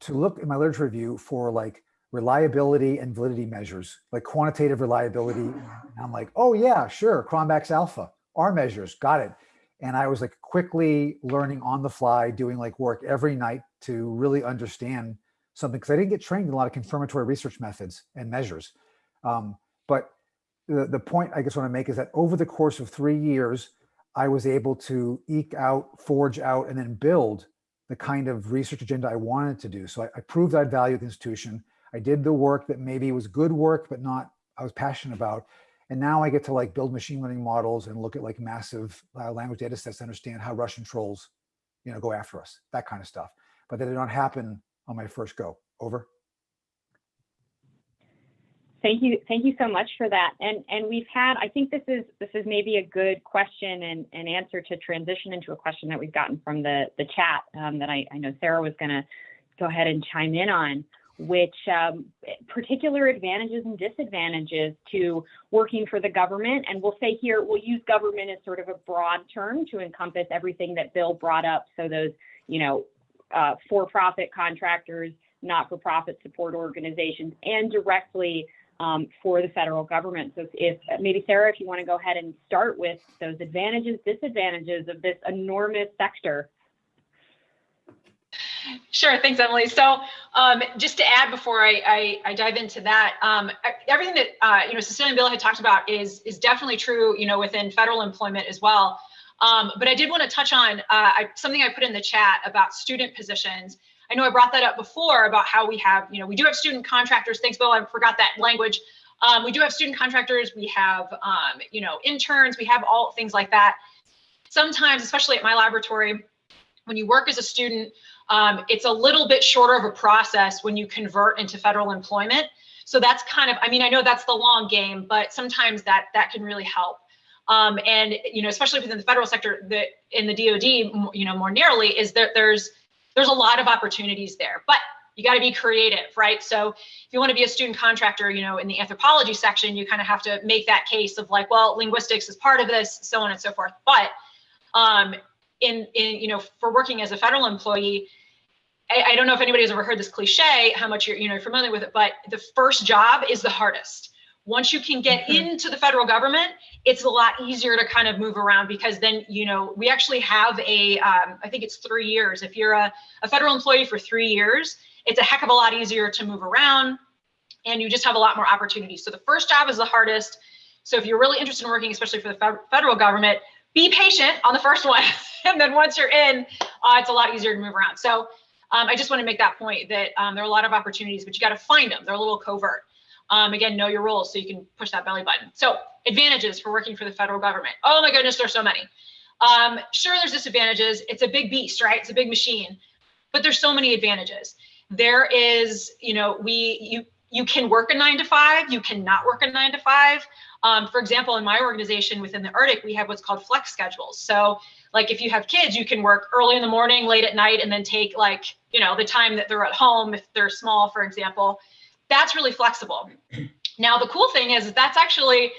to look in my literature review for like reliability and validity measures, like quantitative reliability. And I'm like, oh yeah, sure, Cronbach's alpha, R measures, got it. And I was like quickly learning on the fly, doing like work every night to really understand something because I didn't get trained in a lot of confirmatory research methods and measures. Um, but the, the point I guess want to make is that over the course of three years, I was able to eke out, forge out, and then build the kind of research agenda I wanted to do. So I, I proved I'd value the institution. I did the work that maybe was good work, but not I was passionate about. And now I get to like build machine learning models and look at like massive uh, language data sets to understand how Russian trolls, you know, go after us, that kind of stuff. But that did not happen on my first go. Over. Thank you. Thank you so much for that. And and we've had, I think this is this is maybe a good question and, answer to transition into a question that we've gotten from the, the chat um, that I, I know Sarah was going to go ahead and chime in on, which um, particular advantages and disadvantages to working for the government. And we'll say here, we'll use government as sort of a broad term to encompass everything that Bill brought up. So those, you know, uh, for-profit contractors, not-for-profit support organizations, and directly um, for the federal government. So if maybe Sarah, if you want to go ahead and start with those advantages, disadvantages of this enormous sector. Sure, thanks, Emily. So um, just to add before I, I, I dive into that, um, everything that uh, you know Cecilia and Bill had talked about is is definitely true, you know, within federal employment as well. Um, but I did want to touch on uh, I, something I put in the chat about student positions. I know I brought that up before about how we have, you know, we do have student contractors. Thanks, Bill. I forgot that language. Um, we do have student contractors. We have, um, you know, interns. We have all things like that. Sometimes, especially at my laboratory, when you work as a student, um, it's a little bit shorter of a process when you convert into federal employment. So that's kind of, I mean, I know that's the long game, but sometimes that that can really help. Um, and you know, especially within the federal sector, that in the DoD, you know, more narrowly, is that there's there's a lot of opportunities there, but you got to be creative, right? So if you want to be a student contractor, you know, in the anthropology section, you kind of have to make that case of like, well, linguistics is part of this, so on and so forth. But um, in, in you know, for working as a federal employee, I, I don't know if anybody's ever heard this cliche, how much you're, you know, familiar with it, but the first job is the hardest. Once you can get into the federal government, it's a lot easier to kind of move around because then, you know, we actually have a, um, I think it's three years. If you're a, a federal employee for three years, it's a heck of a lot easier to move around and you just have a lot more opportunities. So the first job is the hardest. So if you're really interested in working, especially for the federal government, be patient on the first one. and then once you're in, uh, it's a lot easier to move around. So um, I just want to make that point that um, there are a lot of opportunities, but you got to find them. They're a little covert. Um, again, know your roles so you can push that belly button. So advantages for working for the federal government. Oh my goodness, there's so many. Um, sure, there's disadvantages. It's a big beast, right? It's a big machine, but there's so many advantages. There is, you know, we you you can work a nine to five. You cannot work a nine to five. Um, for example, in my organization within the Arctic, we have what's called flex schedules. So like if you have kids, you can work early in the morning, late at night, and then take like, you know, the time that they're at home if they're small, for example that's really flexible. Now, the cool thing is that's actually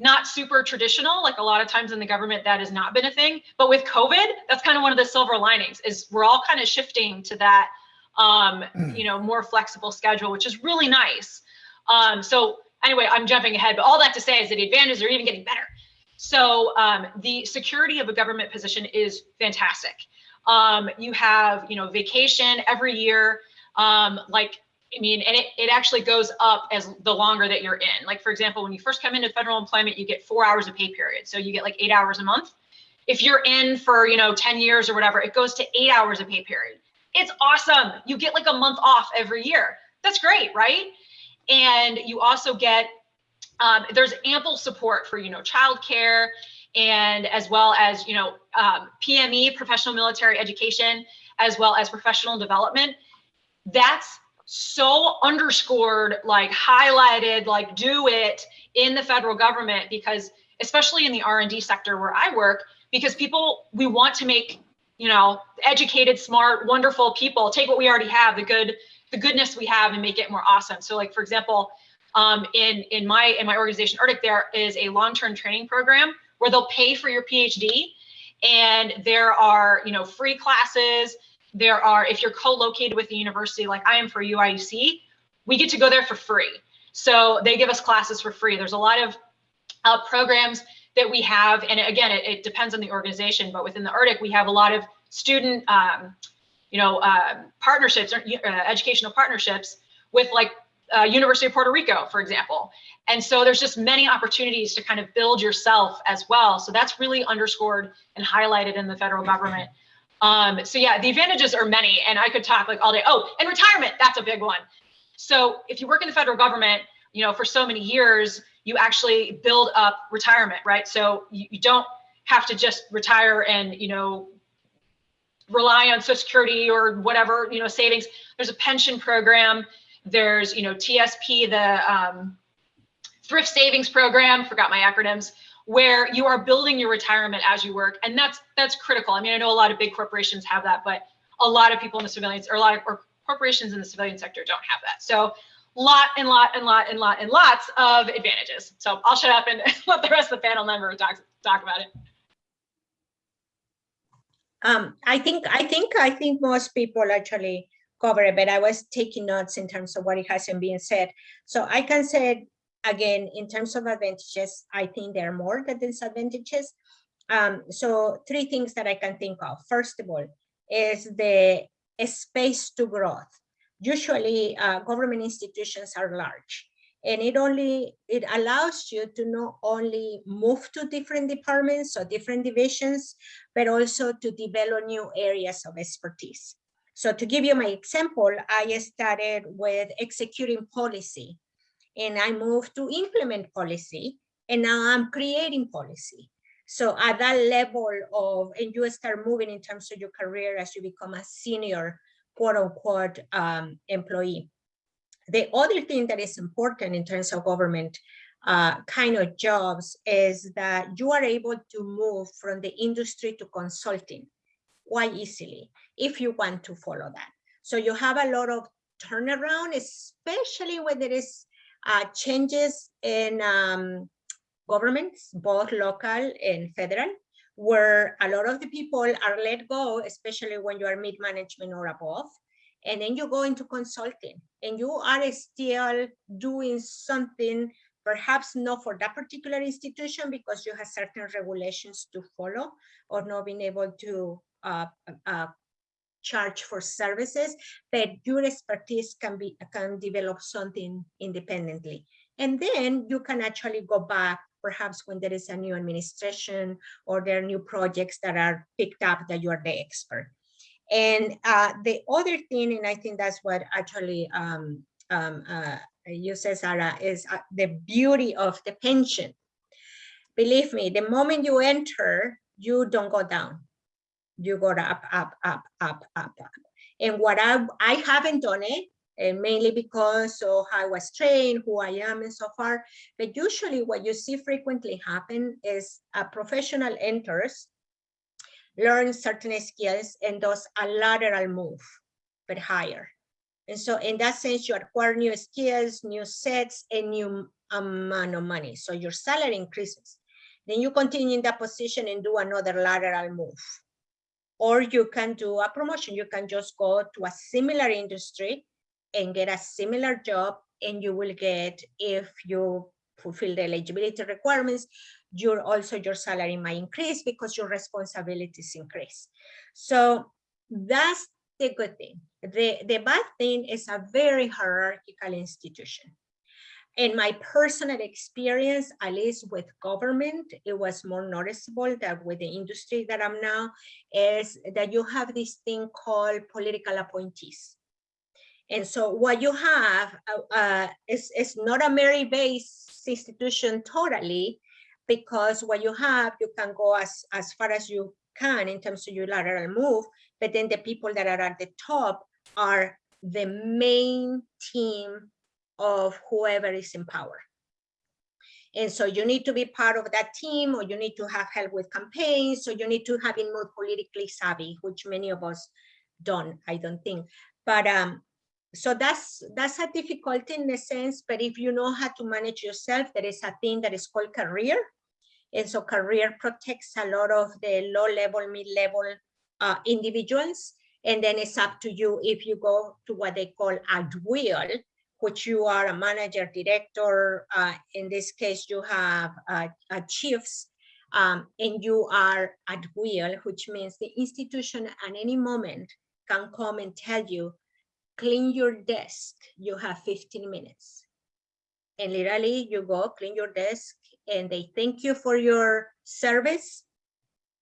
not super traditional. Like a lot of times in the government, that has not been a thing. But with COVID, that's kind of one of the silver linings is we're all kind of shifting to that, um, hmm. you know, more flexible schedule, which is really nice. Um, so anyway, I'm jumping ahead, but all that to say is that the advantages are even getting better. So um, the security of a government position is fantastic. Um, you have, you know, vacation every year. Um, like I mean, and it, it actually goes up as the longer that you're in. Like, for example, when you first come into federal employment, you get four hours of pay period. So you get like eight hours a month. If you're in for, you know, 10 years or whatever, it goes to eight hours of pay period. It's awesome. You get like a month off every year. That's great, right? And you also get, um, there's ample support for, you know, childcare and as well as, you know, um, PME, professional military education, as well as professional development. That's so underscored, like highlighted, like do it in the federal government because especially in the R&D sector where I work, because people, we want to make, you know, educated, smart, wonderful people take what we already have, the good, the goodness we have and make it more awesome. So like, for example, um, in, in my, in my organization, ERDC, there is a long-term training program where they'll pay for your PhD and there are, you know, free classes, there are, if you're co-located with the university, like I am for UIC, we get to go there for free. So they give us classes for free. There's a lot of uh, programs that we have, and again, it, it, depends on the organization, but within the ERDC, we have a lot of student, um, you know, uh, partnerships, or, uh, educational partnerships with like uh, University of Puerto Rico, for example. And so there's just many opportunities to kind of build yourself as well. So that's really underscored and highlighted in the federal government. Um, so yeah, the advantages are many and I could talk like all day. Oh, and retirement, that's a big one. So if you work in the federal government, you know, for so many years, you actually build up retirement, right? So you, you don't have to just retire and, you know, rely on social security or whatever, you know, savings. There's a pension program. There's, you know, TSP, the, um, thrift savings program, forgot my acronyms, where you are building your retirement as you work. And that's that's critical. I mean, I know a lot of big corporations have that, but a lot of people in the civilians or a lot of or corporations in the civilian sector don't have that. So lot and lot and lot and lot and lots of advantages. So I'll shut up and let the rest of the panel member talk talk about it. Um, I think I think I think most people actually cover it, but I was taking notes in terms of what it hasn't been said. So I can say again, in terms of advantages, I think there are more than disadvantages. Um, so three things that I can think of. First of all, is the space to growth. Usually uh, government institutions are large and it only, it allows you to not only move to different departments or different divisions, but also to develop new areas of expertise. So to give you my example, I started with executing policy and I moved to implement policy and now I'm creating policy. So at that level of, and you start moving in terms of your career as you become a senior quote unquote um, employee. The other thing that is important in terms of government uh, kind of jobs is that you are able to move from the industry to consulting quite easily if you want to follow that. So you have a lot of turnaround, especially when there is uh, changes in um, governments, both local and federal, where a lot of the people are let go, especially when you are mid-management or above and then you go into consulting and you are still doing something perhaps not for that particular institution because you have certain regulations to follow or not being able to uh, uh, charge for services, but your expertise can be can develop something independently. And then you can actually go back perhaps when there is a new administration or there are new projects that are picked up that you are the expert. And uh, the other thing, and I think that's what actually um, um, uh, you said, Sarah, is uh, the beauty of the pension. Believe me, the moment you enter, you don't go down. You go up, up, up, up, up, up. And what I, I haven't done it, and mainly because of how I was trained, who I am and so far. But usually what you see frequently happen is a professional enters learns certain skills and does a lateral move, but higher. And so in that sense, you acquire new skills, new sets, and new um, amount of money. So your salary increases. Then you continue in that position and do another lateral move. Or you can do a promotion. You can just go to a similar industry and get a similar job and you will get, if you fulfill the eligibility requirements, your also your salary might increase because your responsibilities increase. So that's the good thing. The, the bad thing is a very hierarchical institution. In my personal experience, at least with government, it was more noticeable that with the industry that I'm now, is that you have this thing called political appointees. And so what you have uh, uh, is, is not a merit-based institution totally, because what you have, you can go as, as far as you can in terms of your lateral move, but then the people that are at the top are the main team of whoever is in power. And so you need to be part of that team or you need to have help with campaigns. So you need to have been more politically savvy, which many of us don't, I don't think. But um, so that's that's a difficulty in a sense, but if you know how to manage yourself, there is a thing that is called career. And so career protects a lot of the low level, mid level uh, individuals. And then it's up to you if you go to what they call at will, which you are a manager, director. Uh, in this case, you have uh, chiefs um, and you are at will, which means the institution at any moment can come and tell you, clean your desk, you have 15 minutes. And literally you go clean your desk and they thank you for your service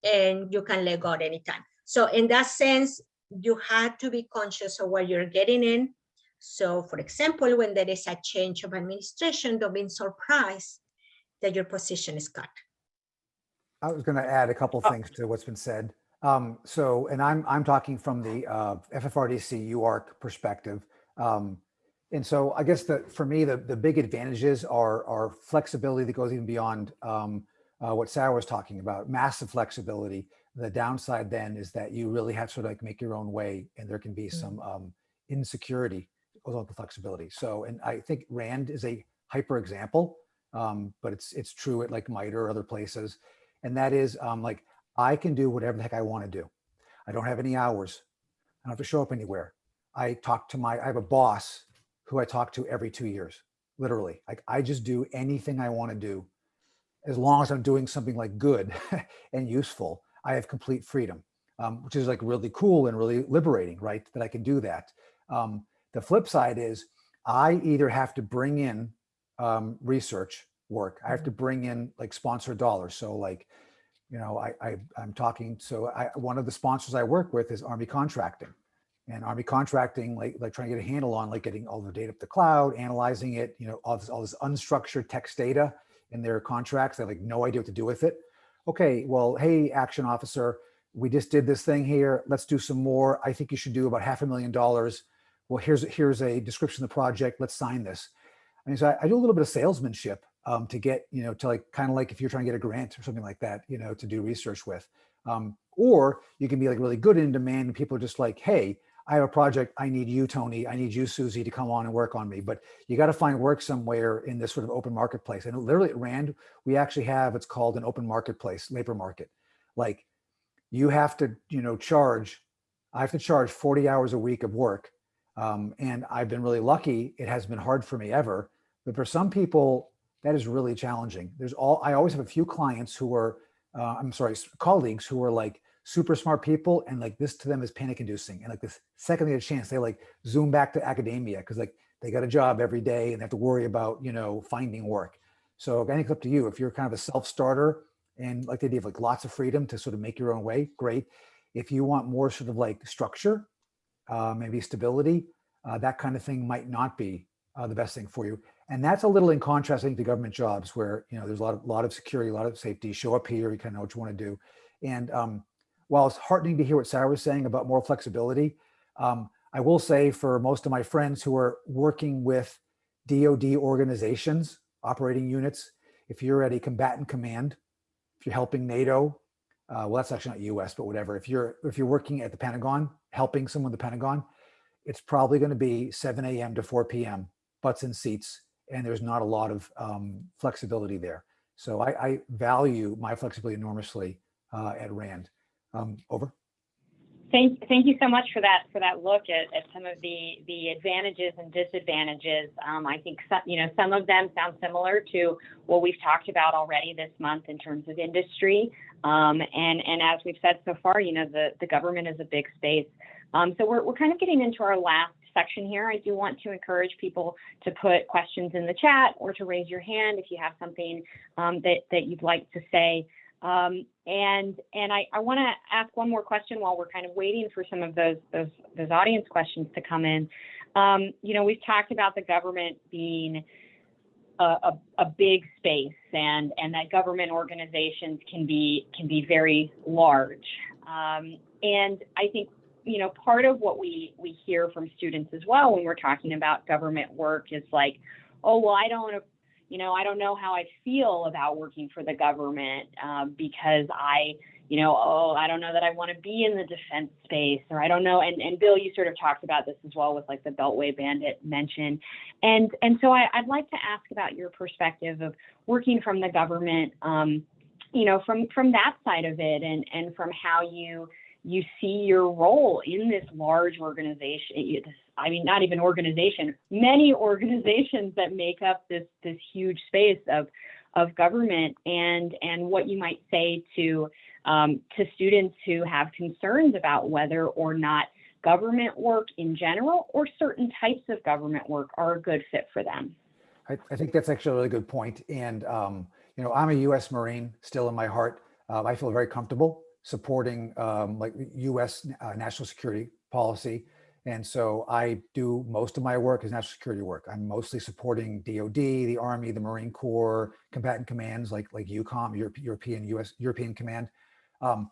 and you can let go at any time. So in that sense, you had to be conscious of what you're getting in. So for example, when there is a change of administration, don't be surprised that your position is cut. I was going to add a couple Oh. things to what's been said. Um, so, and I'm I'm talking from the uh, FFRDC UARC perspective. Um, And so I guess that for me, the, the big advantages are, are flexibility that goes even beyond um, uh, what Sarah was talking about, massive flexibility. The downside then is that you really have to sort of like make your own way and there can be some um, insecurity the flexibility. So, and I think RAND is a hyper example, um, but it's, it's true at like MITRE or other places. And that is um, like, I can do whatever the heck I want to do. I don't have any hours. I don't have to show up anywhere. I talk to my, I have a boss who I talk to every two years, literally. Like I just do anything I want to do. As long as I'm doing something like good and useful, I have complete freedom, um, which is like really cool and really liberating, right? That I can do that. Um, the flip side is I either have to bring in um, research work. I have to bring in like sponsored dollars. So like, you know, I, I I'm talking. So I, one of the sponsors I work with is Army Contracting and army contracting like like trying to get a handle on like getting all the data up the cloud analyzing it you know all this all this unstructured text data in their contracts they have like no idea what to do with it okay well hey action officer we just did this thing here let's do some more i think you should do about half a million dollars well here's here's a description of the project let's sign this i mean so i, I do a little bit of salesmanship um, to get you know to like kind of like if you're trying to get a grant or something like that you know to do research with um, or you can be like really good in demand and people are just like hey I have a project, I need you, Tony, I need you, Susie, to come on and work on me. But you got to find work somewhere in this sort of open marketplace. And literally at RAND, we actually have, it's called an open marketplace, labor market. Like you have to, you know, charge, I have to charge 40 hours a week of work. Um, and I've been really lucky. It has been hard for me ever. But for some people, that is really challenging. There's all, I always have a few clients who are, uh, I'm sorry, colleagues who are like, super smart people and like this to them is panic inducing and like this second they get a chance they like zoom back to academia because like they got a job every day and they have to worry about you know finding work so i think it's up to you if you're kind of a self-starter and like the idea of like lots of freedom to sort of make your own way great if you want more sort of like structure uh, maybe stability uh, that kind of thing might not be uh, the best thing for you. And that's a little in contrast i think to government jobs where you know there's a lot of lot of security a lot of safety. Show up here you kind of know what you want to do. And um, while it's heartening to hear what Sarah was saying about more flexibility, um, I will say for most of my friends who are working with DoD organizations, operating units, if you're at a combatant command, if you're helping NATO, uh, well, that's actually not US, but whatever. If you're if you're working at the Pentagon, helping someone at the Pentagon, it's probably going to be 7 a.m. to 4 p.m. butts in seats, and there's not a lot of um, flexibility there. So I, I, value my flexibility enormously uh, at RAND. Um, over. Thank, thank you so much for that for that look at, at some of the the advantages and disadvantages. Um, I think some, you know some of them sound similar to what we've talked about already this month in terms of industry. Um, and and as we've said so far, you know the the government is a big space. Um, so we're we're kind of getting into our last section here. I do want to encourage people to put questions in the chat or to raise your hand if you have something um, that that you'd like to say. Um, and and I, I want to ask one more question while we're kind of waiting for some of those those those audience questions to come in. Um, you know, we've talked about the government being a, a, a, big space and and that government organizations can be can be very large. Um, and I think you know part of what we we hear from students as well when we're talking about government work is like, oh well, I don't you know, I don't know how I feel about working for the government um, because I, you know, oh, I don't know that I want to be in the defense space, or I don't know. And, and Bill, you sort of talked about this as well with like the Beltway Bandit mention, and and so I, would like to ask about your perspective of working from the government, um, you know, from from that side of it, and and from how you you see your role in this large organization, I mean, not even organization, many organizations that make up this this huge space of of government, and and what you might say to um, to students who have concerns about whether or not government work in general or certain types of government work are a good fit for them. I, I think that's actually a really good point. And um, you know, I'm a U.S. Marine still in my heart. Uh, I feel very comfortable supporting um, like U.S. Uh, national security policy. And so I do most of my work is national security work. I'm mostly supporting DOD, the Army, the Marine Corps, combatant commands like like EUCOM, Europe, European US European Command. Um,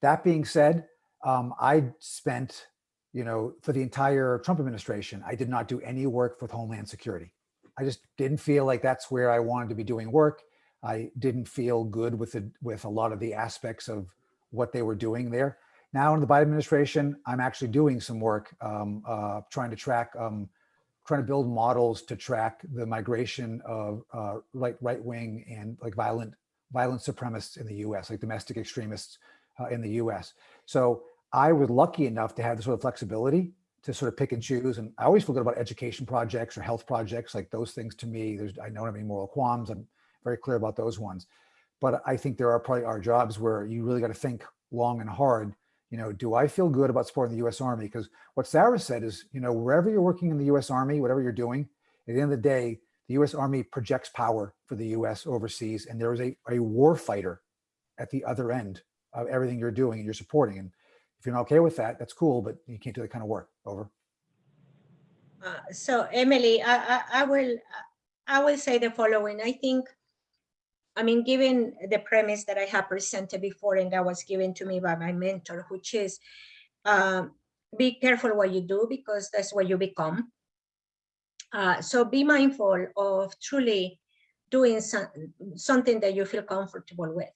that being said, um, I spent you know, for the entire Trump administration, I did not do any work with Homeland Security. I just didn't feel like that's where I wanted to be doing work. I didn't feel good with the, with a lot of the aspects of what they were doing there. Now in the Biden administration, I'm actually doing some work um, uh, trying to track, um, trying to build models to track the migration of uh, right right wing and like violent violent supremacists in the U.S., like domestic extremists uh, in the U.S. So I was lucky enough to have the sort of flexibility to sort of pick and choose. And I always feel good about education projects or health projects, like those things to me, there's, I don't have any moral qualms. I'm very clear about those ones. But I think there are probably are jobs where you really got to think long and hard. You know, do I feel good about supporting the U.S. Army? Because what Sarah said is, you know, wherever you're working in the U.S. Army, whatever you're doing, at the end of the day, the U.S. Army projects power for the U.S. overseas, and there is a, a war fighter at the other end of everything you're doing and you're supporting. And if you're not okay with that, that's cool, but you can't do that kind of work. Over. Uh, so Emily, I, I, I will I will say the following. I think, I mean, given the premise that I have presented before and that was given to me by my mentor, which is um, be careful what you do because that's what you become. Uh, so be mindful of truly doing some, something that you feel comfortable with.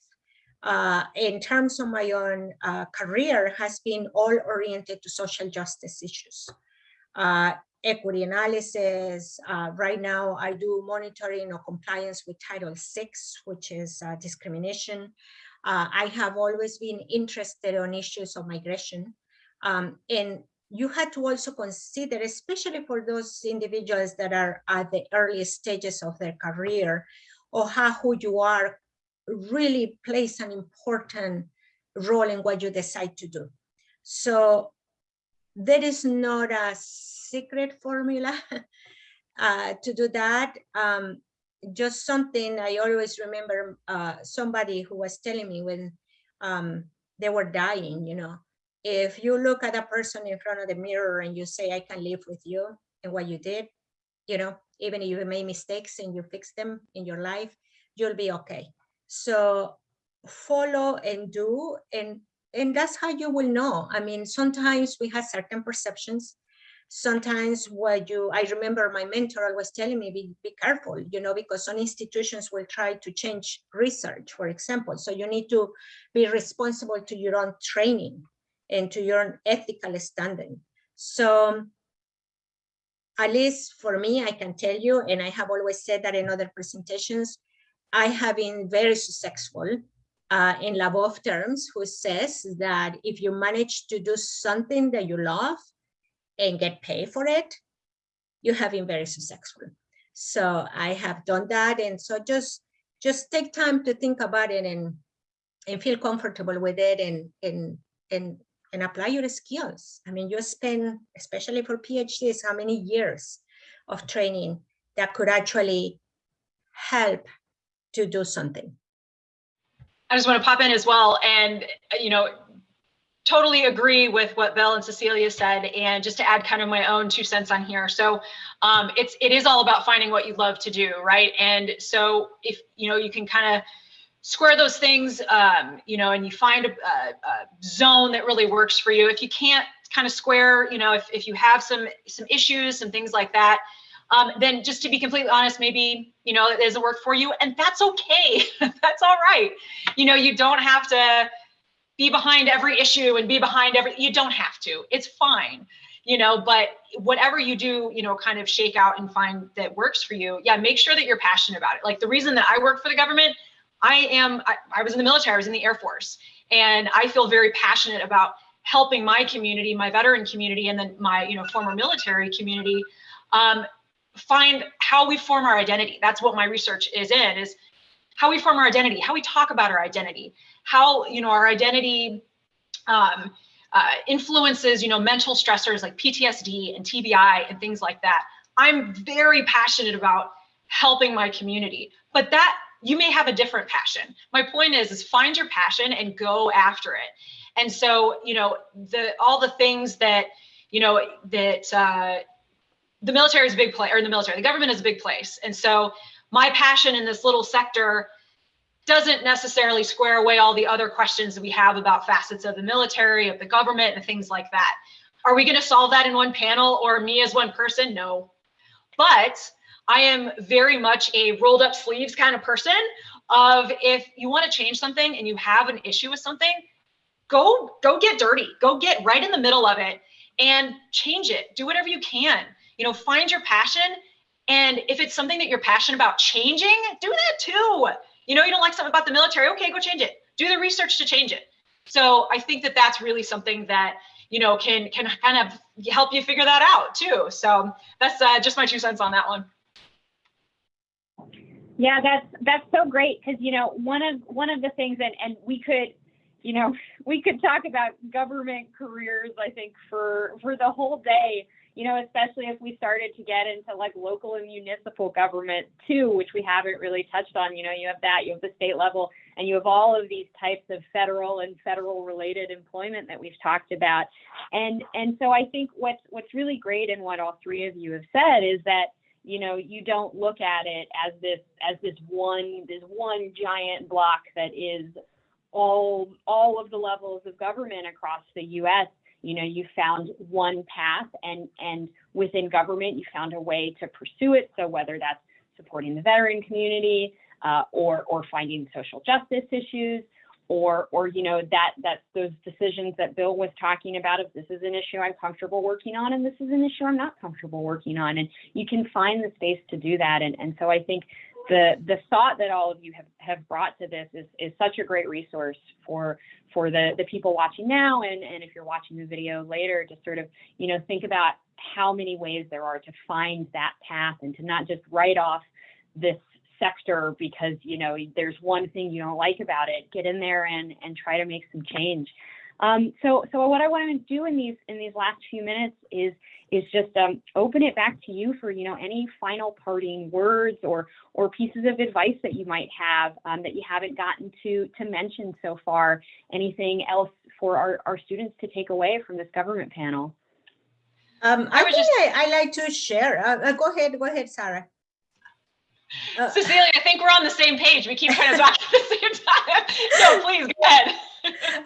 Uh, in terms of my own uh, career has been all oriented to social justice issues. Equity analysis. Uh, right now, I do monitoring or compliance with Title VI, which is uh, discrimination. Uh, I have always been interested on issues of migration. Um, and you had to also consider, especially for those individuals that are at the early stages of their career, or how who you are really plays an important role in what you decide to do. So there is not a secret formula uh, to do that. Um, just something I always remember uh, somebody who was telling me when um, they were dying, you know, if you look at a person in front of the mirror and you say, I can live with you and what you did, you know, even if you made mistakes and you fix them in your life, you'll be okay. So follow and do and and that's how you will know. I mean, sometimes we have certain perceptions. Sometimes what you, I remember my mentor always telling me, be, be careful, you know, because some institutions will try to change research, for example. So you need to be responsible to your own training and to your own ethical standing. So at least for me, I can tell you, and I have always said that in other presentations, I have been very successful uh, in Labov terms, who says that if you manage to do something that you love and get paid for it, you have been very successful. So I have done that. And so just, just take time to think about it and, and feel comfortable with it and, and, and, and apply your skills. I mean, you spend, especially for PhDs, how many years of training that could actually help to do something. I just want to pop in as well and, you know, totally agree with what Belle and Cecilia said. And just to add kind of my own two cents on here. So um, it's, it is all about finding what you love to do, right? And so if, you know, you can kind of square those things, um, you know, and you find a, a, a zone that really works for you. If you can't kind of square, you know, if, if you have some, some issues, some things like that, um, then just to be completely honest, maybe, you know, it doesn't work for you and that's okay. that's all right. You know, you don't have to be behind every issue and be behind every, you don't have to, it's fine, you know, but whatever you do, you know, kind of shake out and find that works for you. Yeah. Make sure that you're passionate about it. Like the reason that I work for the government, I am, I, I was in the military, I was in the Air Force, and I feel very passionate about helping my community, my veteran community, and then my, you know, former military community um, find how we form our identity. That's what my research is in, is how we form our identity, how we talk about our identity, how, you know, our identity um, uh, influences, you know, mental stressors like PTSD and TBI and things like that. I'm very passionate about helping my community, but that you may have a different passion. My point is, is find your passion and go after it. And so, you know, the all the things that, you know, that uh, the military is a big place, or the military, the government is a big place. And so my passion in this little sector doesn't necessarily square away all the other questions that we have about facets of the military, of the government, and things like that. Are we going to solve that in one panel or me as one person? No. But I am very much a rolled up sleeves kind of person of if you want to change something and you have an issue with something, go go get dirty. Go get right in the middle of it and change it. Do whatever you can. You know, find your passion and if it's something that you're passionate about changing, do that too. You know, you don't like something about the military, okay, go change it. Do the research to change it. So I think that that's really something that you know can can kind of help you figure that out too. So that's uh, just my two cents on that one. Yeah, that's that's so great because you know one of one of the things and and we could you know we could talk about government careers I think for for the whole day you know, especially if we started to get into like local and municipal government too, which we haven't really touched on. You know, you have that, you have the state level, and you have all of these types of federal and federal related employment that we've talked about. And and so I think what's what's really great in what all three of you have said is that you know you don't look at it as this as this one this one giant block that is all all of the levels of government across the US you know you found one path and and within government you found a way to pursue it. So whether that's supporting the veteran community uh, or or finding social justice issues or or you know that that those decisions that bill was talking about if this is an issue i'm comfortable working on and this is an issue i'm not comfortable working on. And you can find the space to do that. And and so i think the the thought that all of you have, have brought to this is, is such a great resource for for the, the people watching now and, and if you're watching the video later to sort of you know think about how many ways there are to find that path and to not just write off this sector because you know there's one thing you don't like about it. Get in there and and try to make some change um, so so what i want to do in these in these last few minutes is is just um, open it back to you for you know any final parting words or or pieces of advice that you might have um, that you haven't gotten to to mention so far. Anything else for our, our students to take away from this government panel? Um, I, I think just... I, I, like to share. Uh, uh, go ahead, go ahead, Sarah. Uh, Cecilia, I think we're on the same page. We keep trying to talk at the same time. So please go ahead.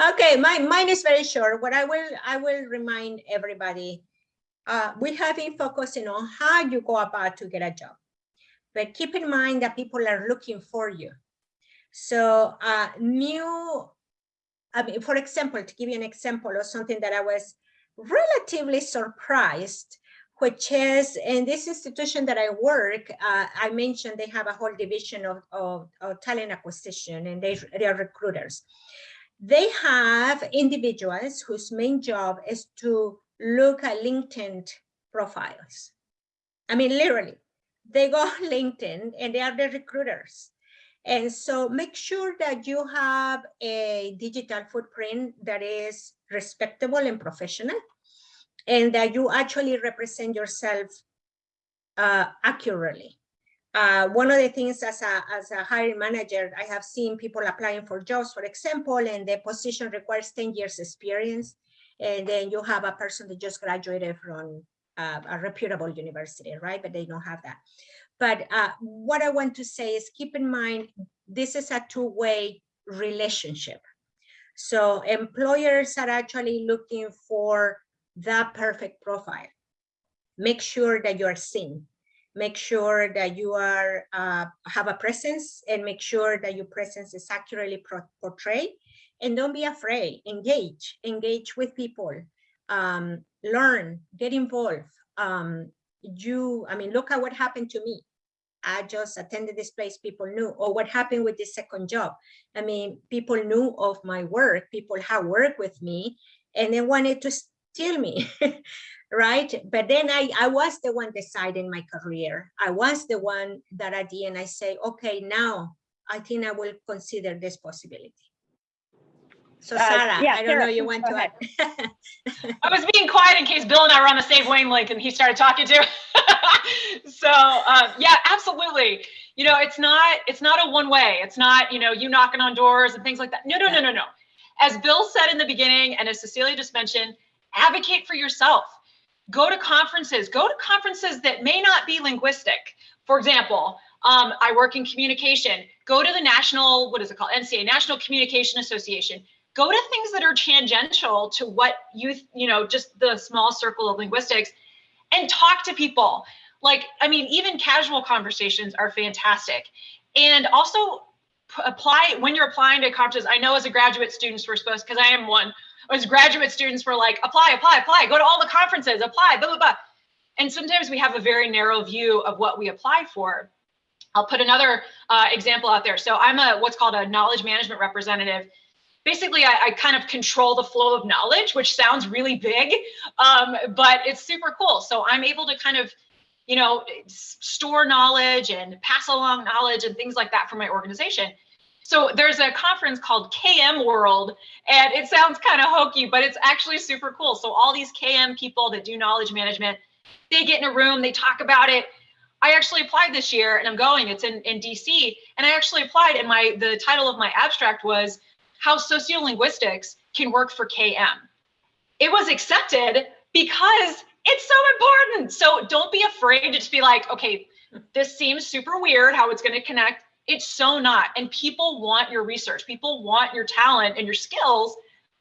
okay, my, mine is very short. What I will I will remind everybody uh, we have been focusing on how you go about to get a job. But keep in mind that people are looking for you. So uh, new, I mean, for example, to give you an example of something that I was relatively surprised, which is in this institution that I work, uh, I mentioned they have a whole division of, of, of talent acquisition and they, they are recruiters. They have individuals whose main job is to look at LinkedIn profiles. I mean, literally, they go on LinkedIn and they are the recruiters. And so make sure that you have a digital footprint that is respectable and professional and that you actually represent yourself uh, accurately. Uh, one of the things as a, as a hiring manager, I have seen people applying for jobs, for example, and the position requires 10 years experience and then you have a person that just graduated from uh, a reputable university, right? But they don't have that. But uh, what I want to say is keep in mind, this is a two-way relationship. So employers are actually looking for that perfect profile. Make sure that you are seen. Make sure that you are uh, have a presence and make sure that your presence is accurately portrayed. And don't be afraid. Engage. Engage with people. Um, learn. Get involved. Um, you i mean look at what happened to me. I just attended this place. People knew. Or what happened with this second job. I mean people knew of my work. People have worked with me. And they wanted to steal me right but then i i was the one deciding my career i was the one that at the end i say okay now i think i will consider this possibility so uh, Sarah, uh, yeah, I don't Sarah, know, you went to ahead. I was being quiet in case Bill and I were on the same wavelength and he started talking to. so um, yeah, absolutely. You know, it's not it's not a one way. It's not you know you knocking on doors and things like that. No, no, no, no, no. As Bill said in the beginning, and as Cecilia just mentioned, advocate for yourself. Go to conferences. Go to conferences that may not be linguistic. For example, um, I work in communication. Go to the national, what is it called? NCA, National Communication Association go to things that are tangential to what you, you know, just the small circle of linguistics and talk to people. Like, I mean, even casual conversations are fantastic. And also apply when you're applying to conferences. I know as a graduate students, we're supposed, because I am one, as graduate students, we're like, apply, apply, apply, go to all the conferences, apply, blah, blah, blah. And sometimes we have a very narrow view of what we apply for. I'll put another uh, example out there. So I'm a what's called a knowledge management representative. Basically, I, I kind of control the flow of knowledge, which sounds really big, um, but it's super cool. So I'm able to kind of, you know, store knowledge and pass along knowledge and things like that for my organization. So there's a conference called KM World, and it sounds kind of hokey, but it's actually super cool. So all these KM people that do knowledge management, they get in a room, they talk about it. I actually applied this year and I'm going, it's in, in DC. And I actually applied and my the title of my abstract was how sociolinguistics can work for KM. It was accepted because it's so important. So don't be afraid to just be like, okay, this seems super weird how it's going to connect. It's so not. And people want your research. People want your talent and your skills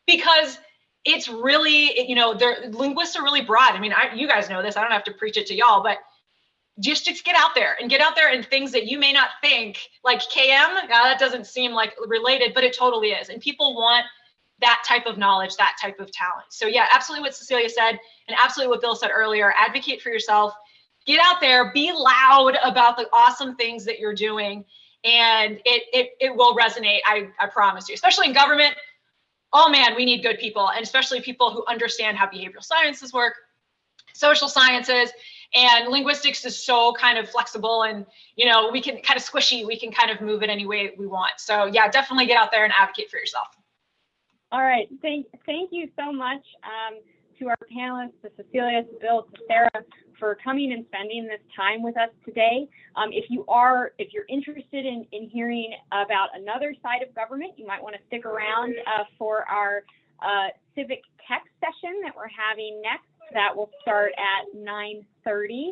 because it's really, you know, they're linguists are really broad. I mean, I, you guys know this. I don't have to preach it to y'all, but just, just get out there and get out there and things that you may not think like KM. That doesn't seem like related, but it totally is. And people want that type of knowledge, that type of talent. So yeah, absolutely what Cecilia said, and absolutely what Bill said earlier. Advocate for yourself. Get out there. Be loud about the awesome things that you're doing, and it it it will resonate. I I promise you. Especially in government. Oh man, we need good people, and especially people who understand how behavioral sciences work, social sciences, and linguistics is so kind of flexible and you know we can kind of squishy we can kind of move it any way we want so yeah definitely get out there and advocate for yourself All right, thank, thank you so much um, to our panelists, to Cecilia, to Bill, to Sarah, for coming and spending this time with us today. Um, if you are, if you're interested in, in hearing about another side of government, you might want to stick around uh, for our uh, civic tech session that we're having next. That will start at 9:30.